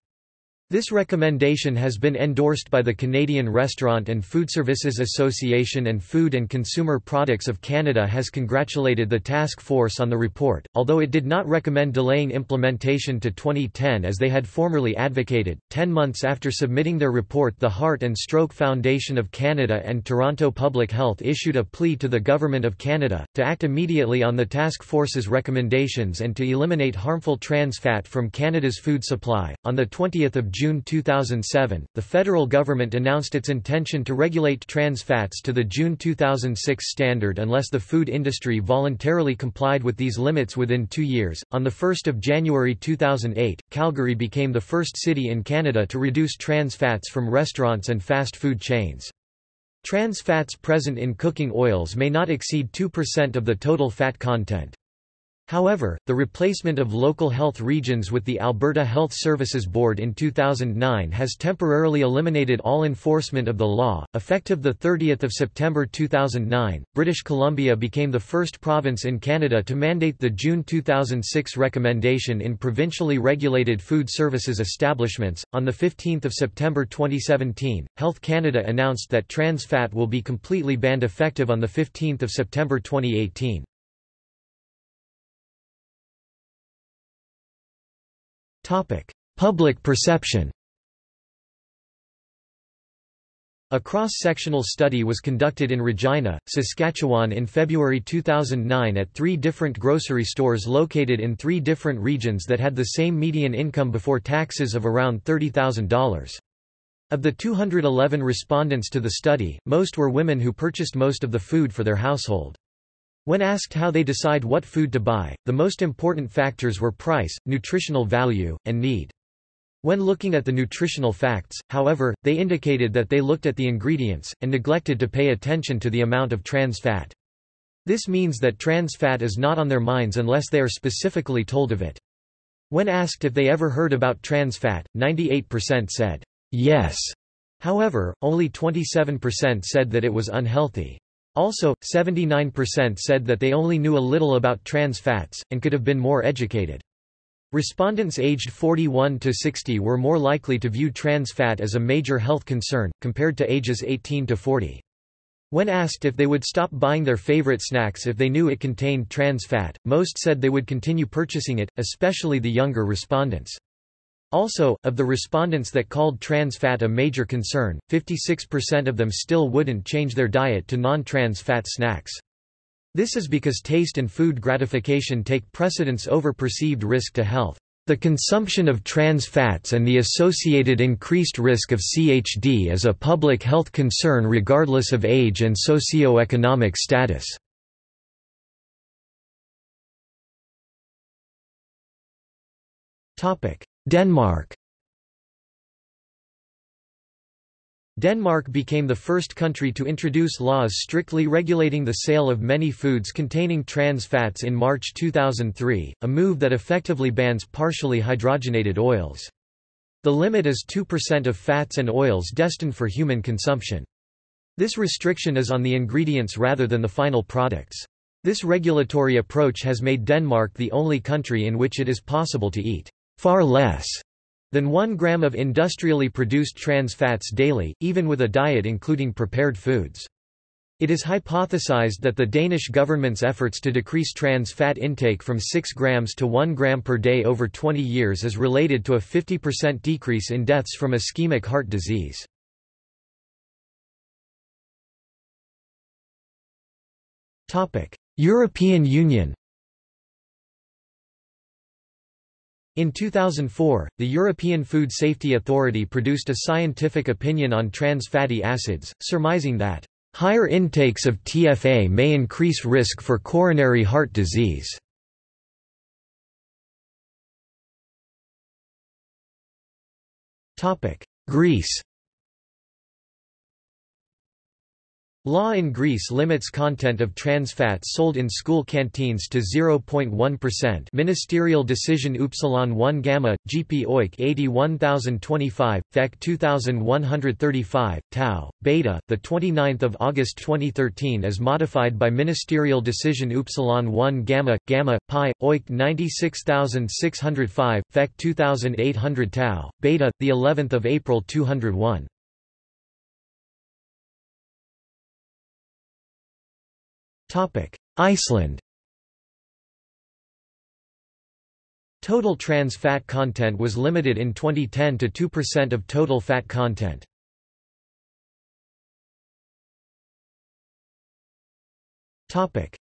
This recommendation has been endorsed by the Canadian Restaurant and Food Services Association and Food and Consumer Products of Canada has congratulated the task force on the report, although it did not recommend delaying implementation to 2010 as they had formerly advocated. Ten months after submitting their report, the Heart and Stroke Foundation of Canada and Toronto Public Health issued a plea to the Government of Canada to act immediately on the task force's recommendations and to eliminate harmful trans fat from Canada's food supply. On the 20th of June June 2007, the federal government announced its intention to regulate trans fats to the June 2006 standard unless the food industry voluntarily complied with these limits within two years. On 1 January 2008, Calgary became the first city in Canada to reduce trans fats from restaurants and fast food chains. Trans fats present in cooking oils may not exceed 2% of the total fat content. However, the replacement of local health regions with the Alberta Health Services Board in 2009 has temporarily eliminated all enforcement of the law. Effective the 30th of September 2009, British Columbia became the first province in Canada to mandate the June 2006 recommendation in provincially regulated food services establishments. On the 15th of September 2017, Health Canada announced that trans fat will be completely banned effective on the 15th of September 2018. Public perception A cross-sectional study was conducted in Regina, Saskatchewan in February 2009 at three different grocery stores located in three different regions that had the same median income before taxes of around $30,000. Of the 211 respondents to the study, most were women who purchased most of the food for their household. When asked how they decide what food to buy, the most important factors were price, nutritional value, and need. When looking at the nutritional facts, however, they indicated that they looked at the ingredients, and neglected to pay attention to the amount of trans fat. This means that trans fat is not on their minds unless they are specifically told of it. When asked if they ever heard about trans fat, 98% said, yes. However, only 27% said that it was unhealthy. Also, 79% said that they only knew a little about trans fats, and could have been more educated. Respondents aged 41 to 60 were more likely to view trans fat as a major health concern, compared to ages 18 to 40. When asked if they would stop buying their favorite snacks if they knew it contained trans fat, most said they would continue purchasing it, especially the younger respondents. Also, of the respondents that called trans fat a major concern, 56% of them still wouldn't change their diet to non-trans fat snacks. This is because taste and food gratification take precedence over perceived risk to health. The consumption of trans fats and the associated increased risk of CHD is a public health concern regardless of age and socioeconomic status. Topic: Denmark Denmark became the first country to introduce laws strictly regulating the sale of many foods containing trans fats in March 2003, a move that effectively bans partially hydrogenated oils. The limit is 2% of fats and oils destined for human consumption. This restriction is on the ingredients rather than the final products. This regulatory approach has made Denmark the only country in which it is possible to eat far less than 1 gram of industrially produced trans fats daily, even with a diet including prepared foods. It is hypothesized that the Danish government's efforts to decrease trans fat intake from 6 grams to 1 gram per day over 20 years is related to a 50% decrease in deaths from ischemic heart disease. European Union In 2004, the European Food Safety Authority produced a scientific opinion on trans fatty acids, surmising that, "...higher intakes of TFA may increase risk for coronary heart disease." Greece Law in Greece limits content of trans fats sold in school canteens to 0.1%. Ministerial Decision Upsilon 1 Gamma, GP OIC 81025, FEC 2135, Tau, Beta, the 29th of August 2013 as modified by Ministerial Decision Upsilon 1 Gamma, Gamma, Pi, OIC 96605, FEC 2800 Tau, Beta, the 11th of April 201. Iceland Total trans fat content was limited in 2010 to 2% of total fat content.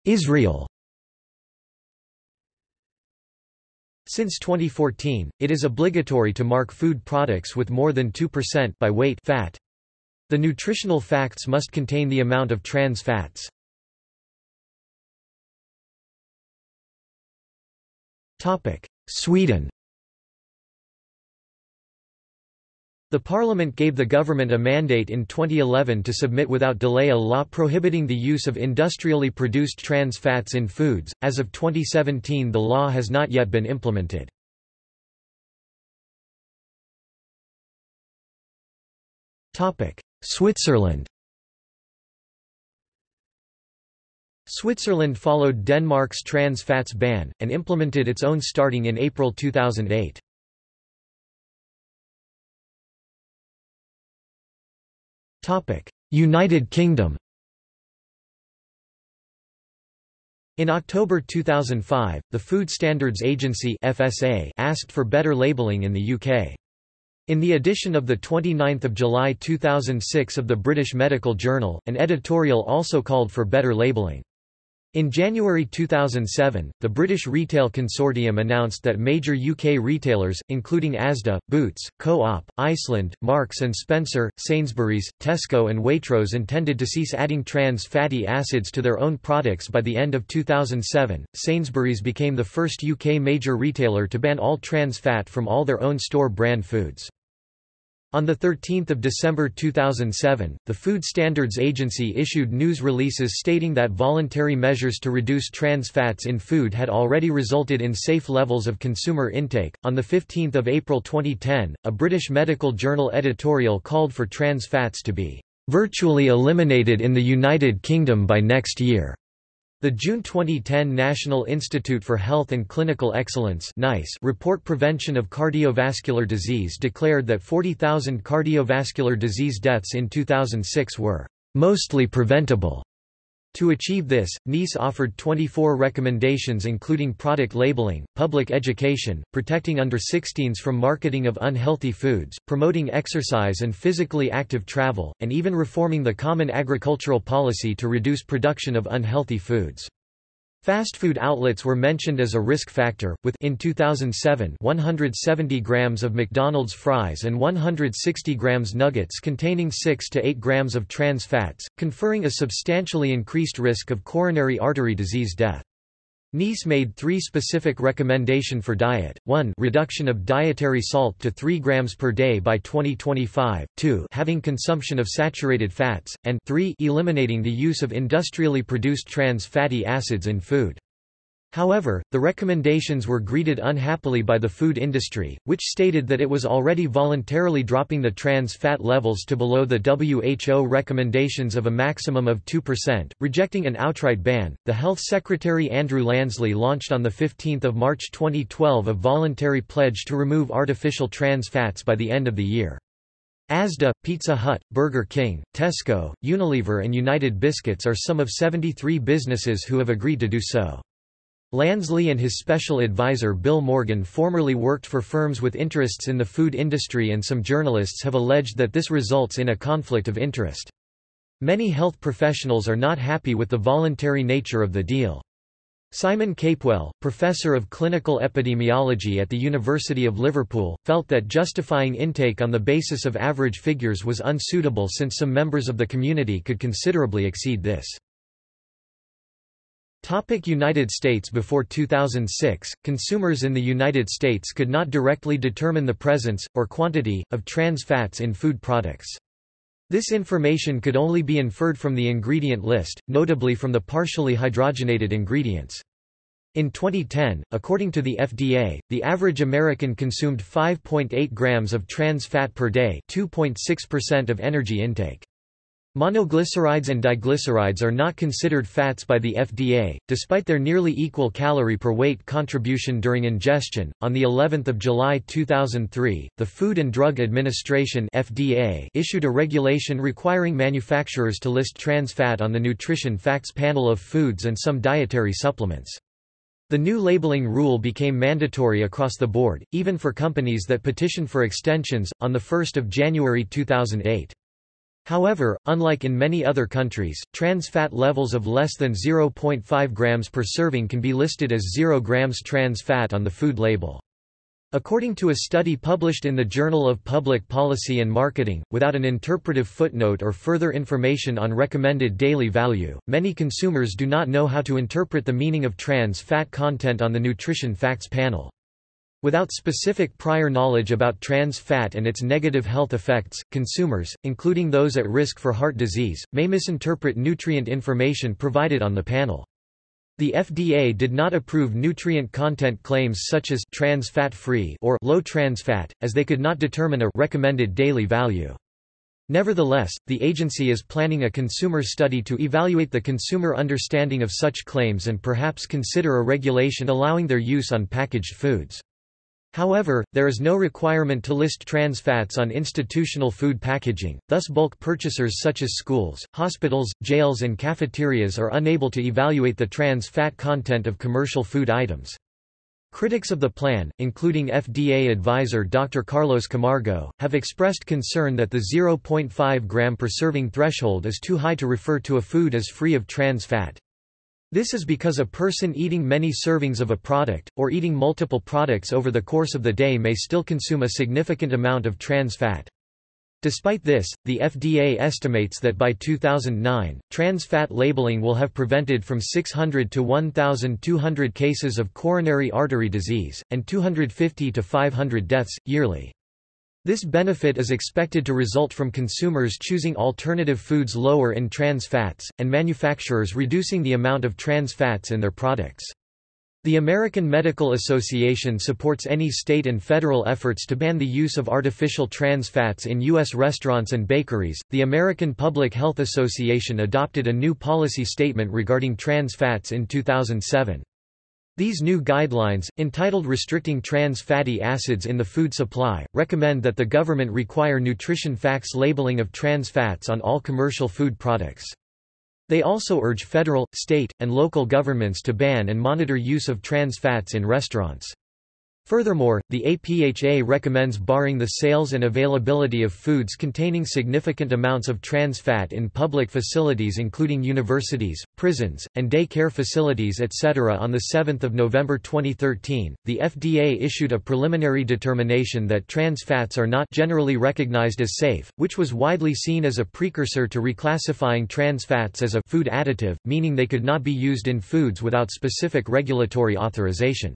Israel Since 2014, it is obligatory to mark food products with more than 2% by weight fat. The nutritional facts must contain the amount of trans fats. Sweden The Parliament gave the government a mandate in 2011 to submit without delay a law prohibiting the use of industrially produced trans fats in foods. As of 2017, the law has not yet been implemented. Topic: Switzerland. Switzerland followed Denmark's trans fats ban and implemented its own starting in April 2008. United Kingdom In October 2005, the Food Standards Agency FSA asked for better labelling in the UK. In the edition of 29 July 2006 of the British Medical Journal, an editorial also called for better labelling. In January 2007, the British Retail Consortium announced that major UK retailers, including Asda, Boots, Co-op, Iceland, Marks & Spencer, Sainsbury's, Tesco and Waitrose intended to cease adding trans fatty acids to their own products by the end of 2007. Sainsbury's became the first UK major retailer to ban all trans fat from all their own store brand foods. On 13 December 2007, the Food Standards Agency issued news releases stating that voluntary measures to reduce trans fats in food had already resulted in safe levels of consumer intake. On 15 April 2010, a British medical journal editorial called for trans fats to be virtually eliminated in the United Kingdom by next year. The June 2010 National Institute for Health and Clinical Excellence NICE report Prevention of Cardiovascular Disease declared that 40,000 cardiovascular disease deaths in 2006 were mostly preventable. To achieve this, NICE offered 24 recommendations including product labeling, public education, protecting under-16s from marketing of unhealthy foods, promoting exercise and physically active travel, and even reforming the Common Agricultural Policy to reduce production of unhealthy foods. Fast food outlets were mentioned as a risk factor, with in 2007 170 grams of McDonald's fries and 160 grams nuggets containing 6 to 8 grams of trans fats, conferring a substantially increased risk of coronary artery disease death. NICE made three specific recommendation for diet, 1 reduction of dietary salt to 3 grams per day by 2025, 2 having consumption of saturated fats, and 3 eliminating the use of industrially produced trans fatty acids in food. However, the recommendations were greeted unhappily by the food industry, which stated that it was already voluntarily dropping the trans fat levels to below the WHO recommendations of a maximum of 2%, rejecting an outright ban. The Health Secretary Andrew Lansley launched on the 15th of March 2012 a voluntary pledge to remove artificial trans fats by the end of the year. Asda, Pizza Hut, Burger King, Tesco, Unilever and United Biscuits are some of 73 businesses who have agreed to do so. Lansley and his special advisor Bill Morgan formerly worked for firms with interests in the food industry and some journalists have alleged that this results in a conflict of interest. Many health professionals are not happy with the voluntary nature of the deal. Simon Capewell, professor of clinical epidemiology at the University of Liverpool, felt that justifying intake on the basis of average figures was unsuitable since some members of the community could considerably exceed this. Topic United States Before 2006, consumers in the United States could not directly determine the presence, or quantity, of trans fats in food products. This information could only be inferred from the ingredient list, notably from the partially hydrogenated ingredients. In 2010, according to the FDA, the average American consumed 5.8 grams of trans fat per day 2.6% of energy intake. Monoglycerides and diglycerides are not considered fats by the FDA, despite their nearly equal calorie per weight contribution during ingestion. On the 11th of July 2003, the Food and Drug Administration (FDA) issued a regulation requiring manufacturers to list trans fat on the nutrition facts panel of foods and some dietary supplements. The new labeling rule became mandatory across the board, even for companies that petitioned for extensions, on 1 January 2008. However, unlike in many other countries, trans fat levels of less than 0.5 grams per serving can be listed as 0 grams trans fat on the food label. According to a study published in the Journal of Public Policy and Marketing, without an interpretive footnote or further information on recommended daily value, many consumers do not know how to interpret the meaning of trans fat content on the nutrition facts panel. Without specific prior knowledge about trans fat and its negative health effects, consumers, including those at risk for heart disease, may misinterpret nutrient information provided on the panel. The FDA did not approve nutrient content claims such as trans fat free or low trans fat, as they could not determine a recommended daily value. Nevertheless, the agency is planning a consumer study to evaluate the consumer understanding of such claims and perhaps consider a regulation allowing their use on packaged foods. However, there is no requirement to list trans fats on institutional food packaging, thus bulk purchasers such as schools, hospitals, jails and cafeterias are unable to evaluate the trans fat content of commercial food items. Critics of the plan, including FDA advisor Dr. Carlos Camargo, have expressed concern that the 0.5 gram per serving threshold is too high to refer to a food as free of trans fat. This is because a person eating many servings of a product, or eating multiple products over the course of the day may still consume a significant amount of trans fat. Despite this, the FDA estimates that by 2009, trans fat labeling will have prevented from 600 to 1,200 cases of coronary artery disease, and 250 to 500 deaths, yearly. This benefit is expected to result from consumers choosing alternative foods lower in trans fats, and manufacturers reducing the amount of trans fats in their products. The American Medical Association supports any state and federal efforts to ban the use of artificial trans fats in U.S. restaurants and bakeries. The American Public Health Association adopted a new policy statement regarding trans fats in 2007. These new guidelines, entitled Restricting Trans Fatty Acids in the Food Supply, recommend that the government require nutrition facts labeling of trans fats on all commercial food products. They also urge federal, state, and local governments to ban and monitor use of trans fats in restaurants. Furthermore, the APHA recommends barring the sales and availability of foods containing significant amounts of trans fat in public facilities including universities, prisons, and day care facilities etc. On 7 November 2013, the FDA issued a preliminary determination that trans fats are not generally recognized as safe, which was widely seen as a precursor to reclassifying trans fats as a food additive, meaning they could not be used in foods without specific regulatory authorization.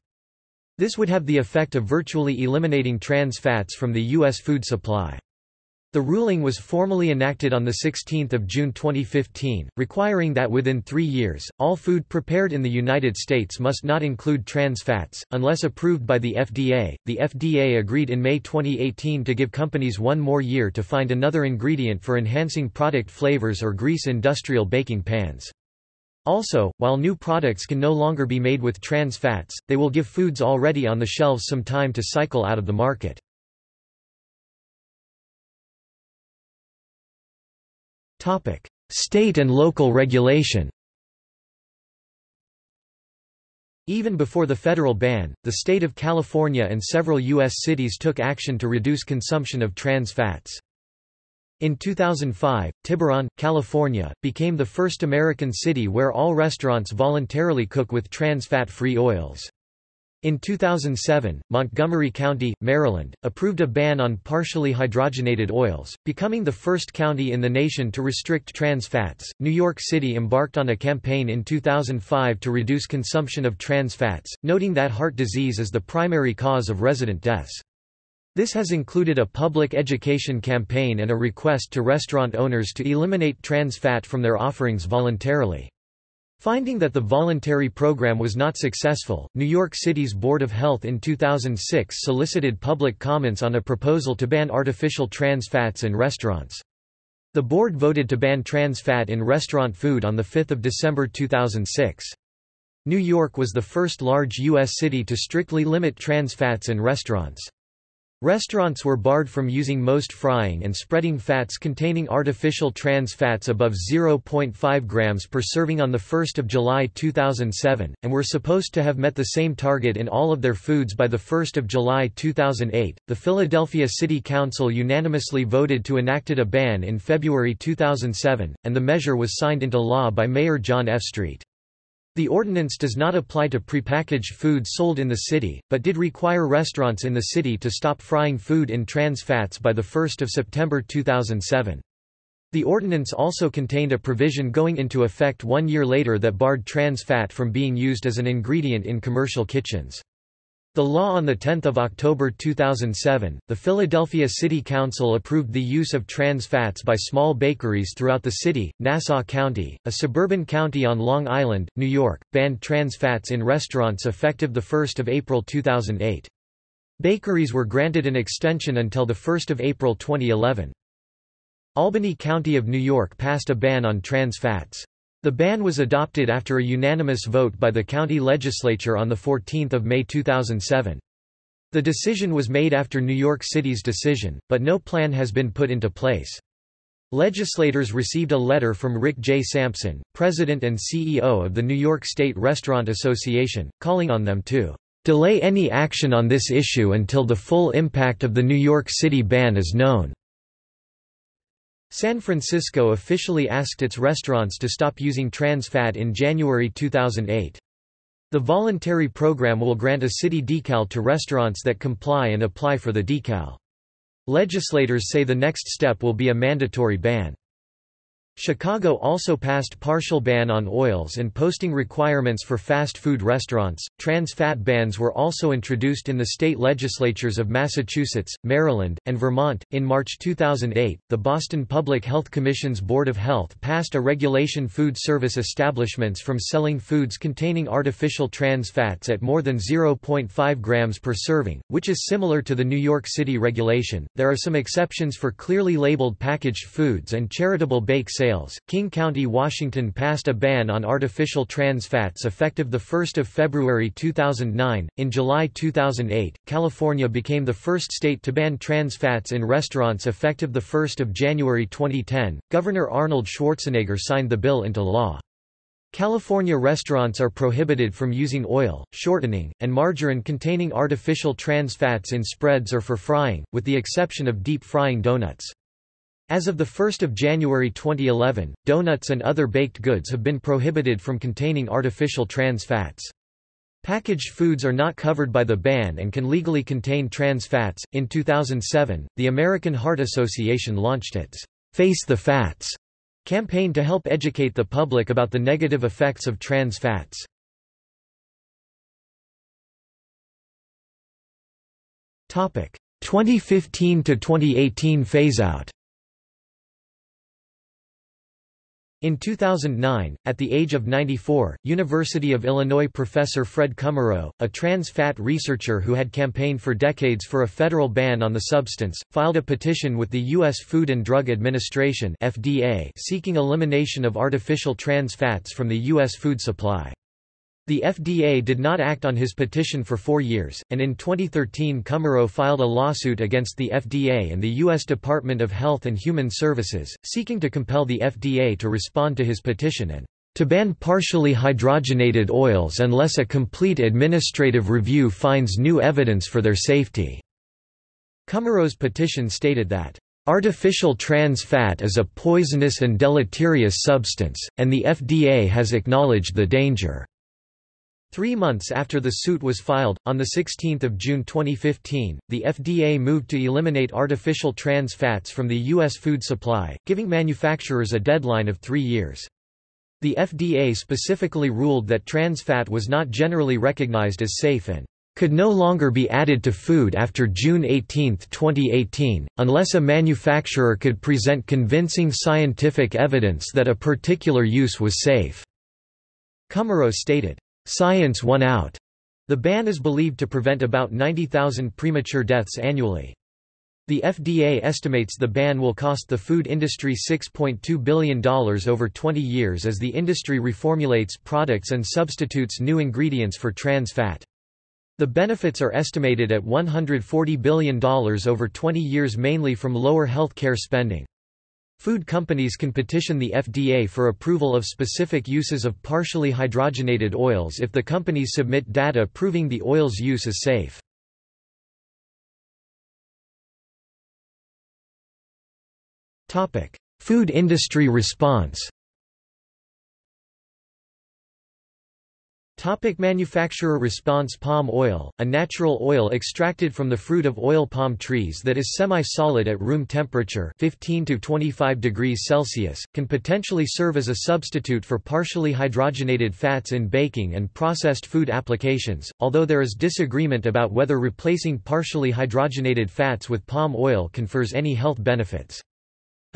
This would have the effect of virtually eliminating trans fats from the U.S. food supply. The ruling was formally enacted on 16 June 2015, requiring that within three years, all food prepared in the United States must not include trans fats, unless approved by the FDA. The FDA agreed in May 2018 to give companies one more year to find another ingredient for enhancing product flavors or grease industrial baking pans. Also, while new products can no longer be made with trans fats, they will give foods already on the shelves some time to cycle out of the market. State and local regulation Even before the federal ban, the state of California and several U.S. cities took action to reduce consumption of trans fats. In 2005, Tiburon, California, became the first American city where all restaurants voluntarily cook with trans fat-free oils. In 2007, Montgomery County, Maryland, approved a ban on partially hydrogenated oils, becoming the first county in the nation to restrict trans fats. New York City embarked on a campaign in 2005 to reduce consumption of trans fats, noting that heart disease is the primary cause of resident deaths. This has included a public education campaign and a request to restaurant owners to eliminate trans fat from their offerings voluntarily. Finding that the voluntary program was not successful, New York City's Board of Health in 2006 solicited public comments on a proposal to ban artificial trans fats in restaurants. The board voted to ban trans fat in restaurant food on 5 December 2006. New York was the first large U.S. city to strictly limit trans fats in restaurants. Restaurants were barred from using most frying and spreading fats containing artificial trans fats above 0.5 grams per serving on 1 July 2007, and were supposed to have met the same target in all of their foods by 1 July 2008. The Philadelphia City Council unanimously voted to enacted a ban in February 2007, and the measure was signed into law by Mayor John F. Street. The ordinance does not apply to prepackaged food sold in the city, but did require restaurants in the city to stop frying food in trans fats by 1 September 2007. The ordinance also contained a provision going into effect one year later that barred trans fat from being used as an ingredient in commercial kitchens. The law on 10 October 2007, the Philadelphia City Council approved the use of trans fats by small bakeries throughout the city. Nassau County, a suburban county on Long Island, New York, banned trans fats in restaurants effective 1 April 2008. Bakeries were granted an extension until 1 April 2011. Albany County of New York passed a ban on trans fats. The ban was adopted after a unanimous vote by the county legislature on 14 May 2007. The decision was made after New York City's decision, but no plan has been put into place. Legislators received a letter from Rick J. Sampson, president and CEO of the New York State Restaurant Association, calling on them to delay any action on this issue until the full impact of the New York City ban is known. San Francisco officially asked its restaurants to stop using trans fat in January 2008. The voluntary program will grant a city decal to restaurants that comply and apply for the decal. Legislators say the next step will be a mandatory ban. Chicago also passed partial ban on oils and posting requirements for fast food restaurants. Trans fat bans were also introduced in the state legislatures of Massachusetts, Maryland, and Vermont. In March 2008, the Boston Public Health Commission's Board of Health passed a regulation food service establishments from selling foods containing artificial trans fats at more than 0.5 grams per serving, which is similar to the New York City regulation. There are some exceptions for clearly labeled packaged foods and charitable bake sales sales. King County, Washington passed a ban on artificial trans fats effective 1 February 2009. In July 2008, California became the first state to ban trans fats in restaurants effective 1 January 2010. Governor Arnold Schwarzenegger signed the bill into law. California restaurants are prohibited from using oil, shortening, and margarine containing artificial trans fats in spreads or for frying, with the exception of deep frying donuts. As of 1 January 2011, donuts and other baked goods have been prohibited from containing artificial trans fats. Packaged foods are not covered by the ban and can legally contain trans fats. In 2007, the American Heart Association launched its Face the Fats campaign to help educate the public about the negative effects of trans fats. Topic: 2015 to 2018 phase out. In 2009, at the age of 94, University of Illinois professor Fred Kummerow, a trans fat researcher who had campaigned for decades for a federal ban on the substance, filed a petition with the U.S. Food and Drug Administration FDA seeking elimination of artificial trans fats from the U.S. food supply. The FDA did not act on his petition for four years, and in 2013 Kummerow filed a lawsuit against the FDA and the U.S. Department of Health and Human Services, seeking to compel the FDA to respond to his petition and to ban partially hydrogenated oils unless a complete administrative review finds new evidence for their safety." Kummerow's petition stated that Artificial trans fat is a poisonous and deleterious substance, and the FDA has acknowledged the danger. Three months after the suit was filed, on 16 June 2015, the FDA moved to eliminate artificial trans fats from the U.S. food supply, giving manufacturers a deadline of three years. The FDA specifically ruled that trans fat was not generally recognized as safe and could no longer be added to food after June 18, 2018, unless a manufacturer could present convincing scientific evidence that a particular use was safe. Kummerow stated, Science won out. The ban is believed to prevent about 90,000 premature deaths annually. The FDA estimates the ban will cost the food industry $6.2 billion over 20 years as the industry reformulates products and substitutes new ingredients for trans fat. The benefits are estimated at $140 billion over 20 years mainly from lower health care spending. Food companies can petition the FDA for approval of specific uses of partially hydrogenated oils if the companies submit data proving the oil's use is safe. Food industry response Topic manufacturer response Palm oil, a natural oil extracted from the fruit of oil palm trees that is semi-solid at room temperature 15 to 25 degrees Celsius, can potentially serve as a substitute for partially hydrogenated fats in baking and processed food applications, although there is disagreement about whether replacing partially hydrogenated fats with palm oil confers any health benefits.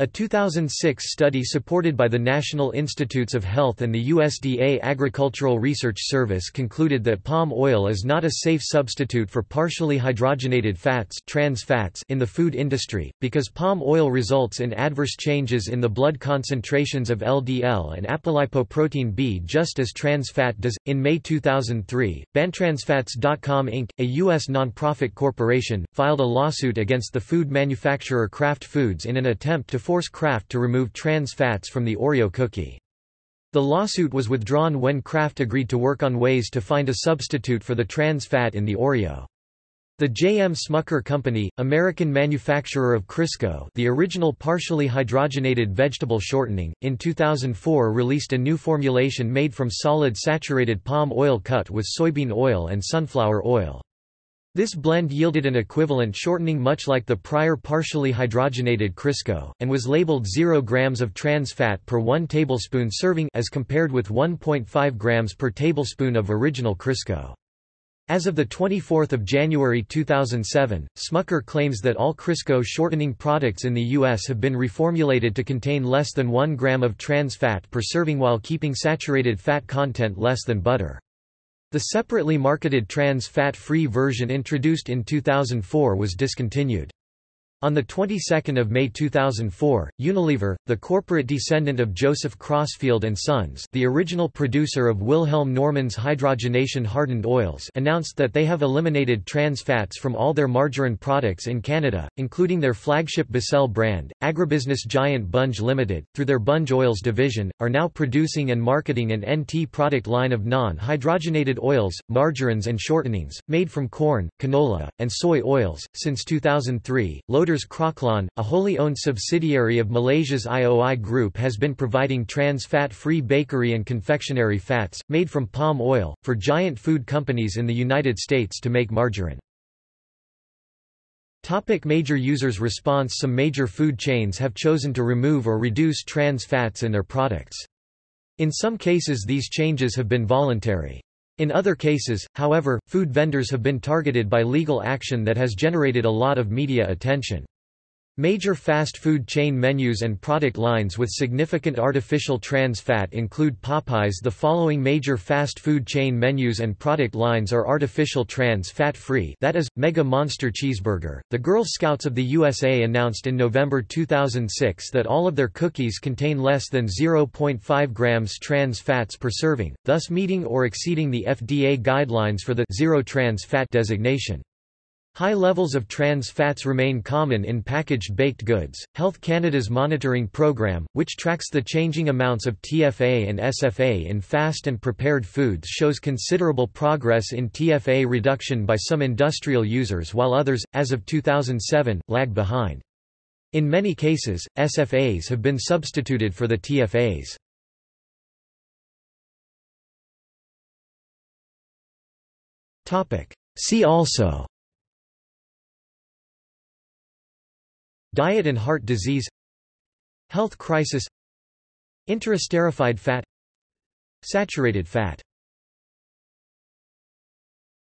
A 2006 study supported by the National Institutes of Health and the USDA Agricultural Research Service concluded that palm oil is not a safe substitute for partially hydrogenated fats, trans fats in the food industry, because palm oil results in adverse changes in the blood concentrations of LDL and apolipoprotein B just as trans fat does. In May 2003, BanTransFats.com Inc., a U.S. nonprofit corporation, filed a lawsuit against the food manufacturer Kraft Foods in an attempt to force Kraft to remove trans fats from the Oreo cookie. The lawsuit was withdrawn when Kraft agreed to work on ways to find a substitute for the trans fat in the Oreo. The J.M. Smucker Company, American manufacturer of Crisco the original partially hydrogenated vegetable shortening, in 2004 released a new formulation made from solid saturated palm oil cut with soybean oil and sunflower oil. This blend yielded an equivalent shortening much like the prior partially hydrogenated Crisco, and was labeled 0 grams of trans fat per 1 tablespoon serving as compared with 1.5 grams per tablespoon of original Crisco. As of 24 January 2007, Smucker claims that all Crisco shortening products in the U.S. have been reformulated to contain less than 1 gram of trans fat per serving while keeping saturated fat content less than butter. The separately marketed trans fat-free version introduced in 2004 was discontinued. On the 22nd of May 2004, Unilever, the corporate descendant of Joseph Crossfield and Sons, the original producer of Wilhelm Normann's hydrogenation hardened oils, announced that they have eliminated trans fats from all their margarine products in Canada, including their flagship Becel brand. Agribusiness giant Bunge Limited, through their Bunge Oils division, are now producing and marketing an NT product line of non-hydrogenated oils, margarines and shortenings made from corn, canola, and soy oils. Since 2003, Loders Croklaan, a wholly owned subsidiary of Malaysia's IOI Group has been providing trans fat-free bakery and confectionery fats, made from palm oil, for giant food companies in the United States to make margarine. Topic major users response Some major food chains have chosen to remove or reduce trans fats in their products. In some cases these changes have been voluntary. In other cases, however, food vendors have been targeted by legal action that has generated a lot of media attention. Major fast food chain menus and product lines with significant artificial trans fat include Popeyes. The following major fast food chain menus and product lines are artificial trans fat free, that is, Mega Monster Cheeseburger. The Girl Scouts of the USA announced in November 2006 that all of their cookies contain less than 0.5 grams trans fats per serving, thus meeting or exceeding the FDA guidelines for the zero trans fat designation. High levels of trans fats remain common in packaged baked goods. Health Canada's monitoring program, which tracks the changing amounts of TFA and SFA in fast and prepared foods, shows considerable progress in TFA reduction by some industrial users while others, as of 2007, lag behind. In many cases, SFAs have been substituted for the TFAs. See also Diet and heart disease Health crisis Interesterified fat Saturated fat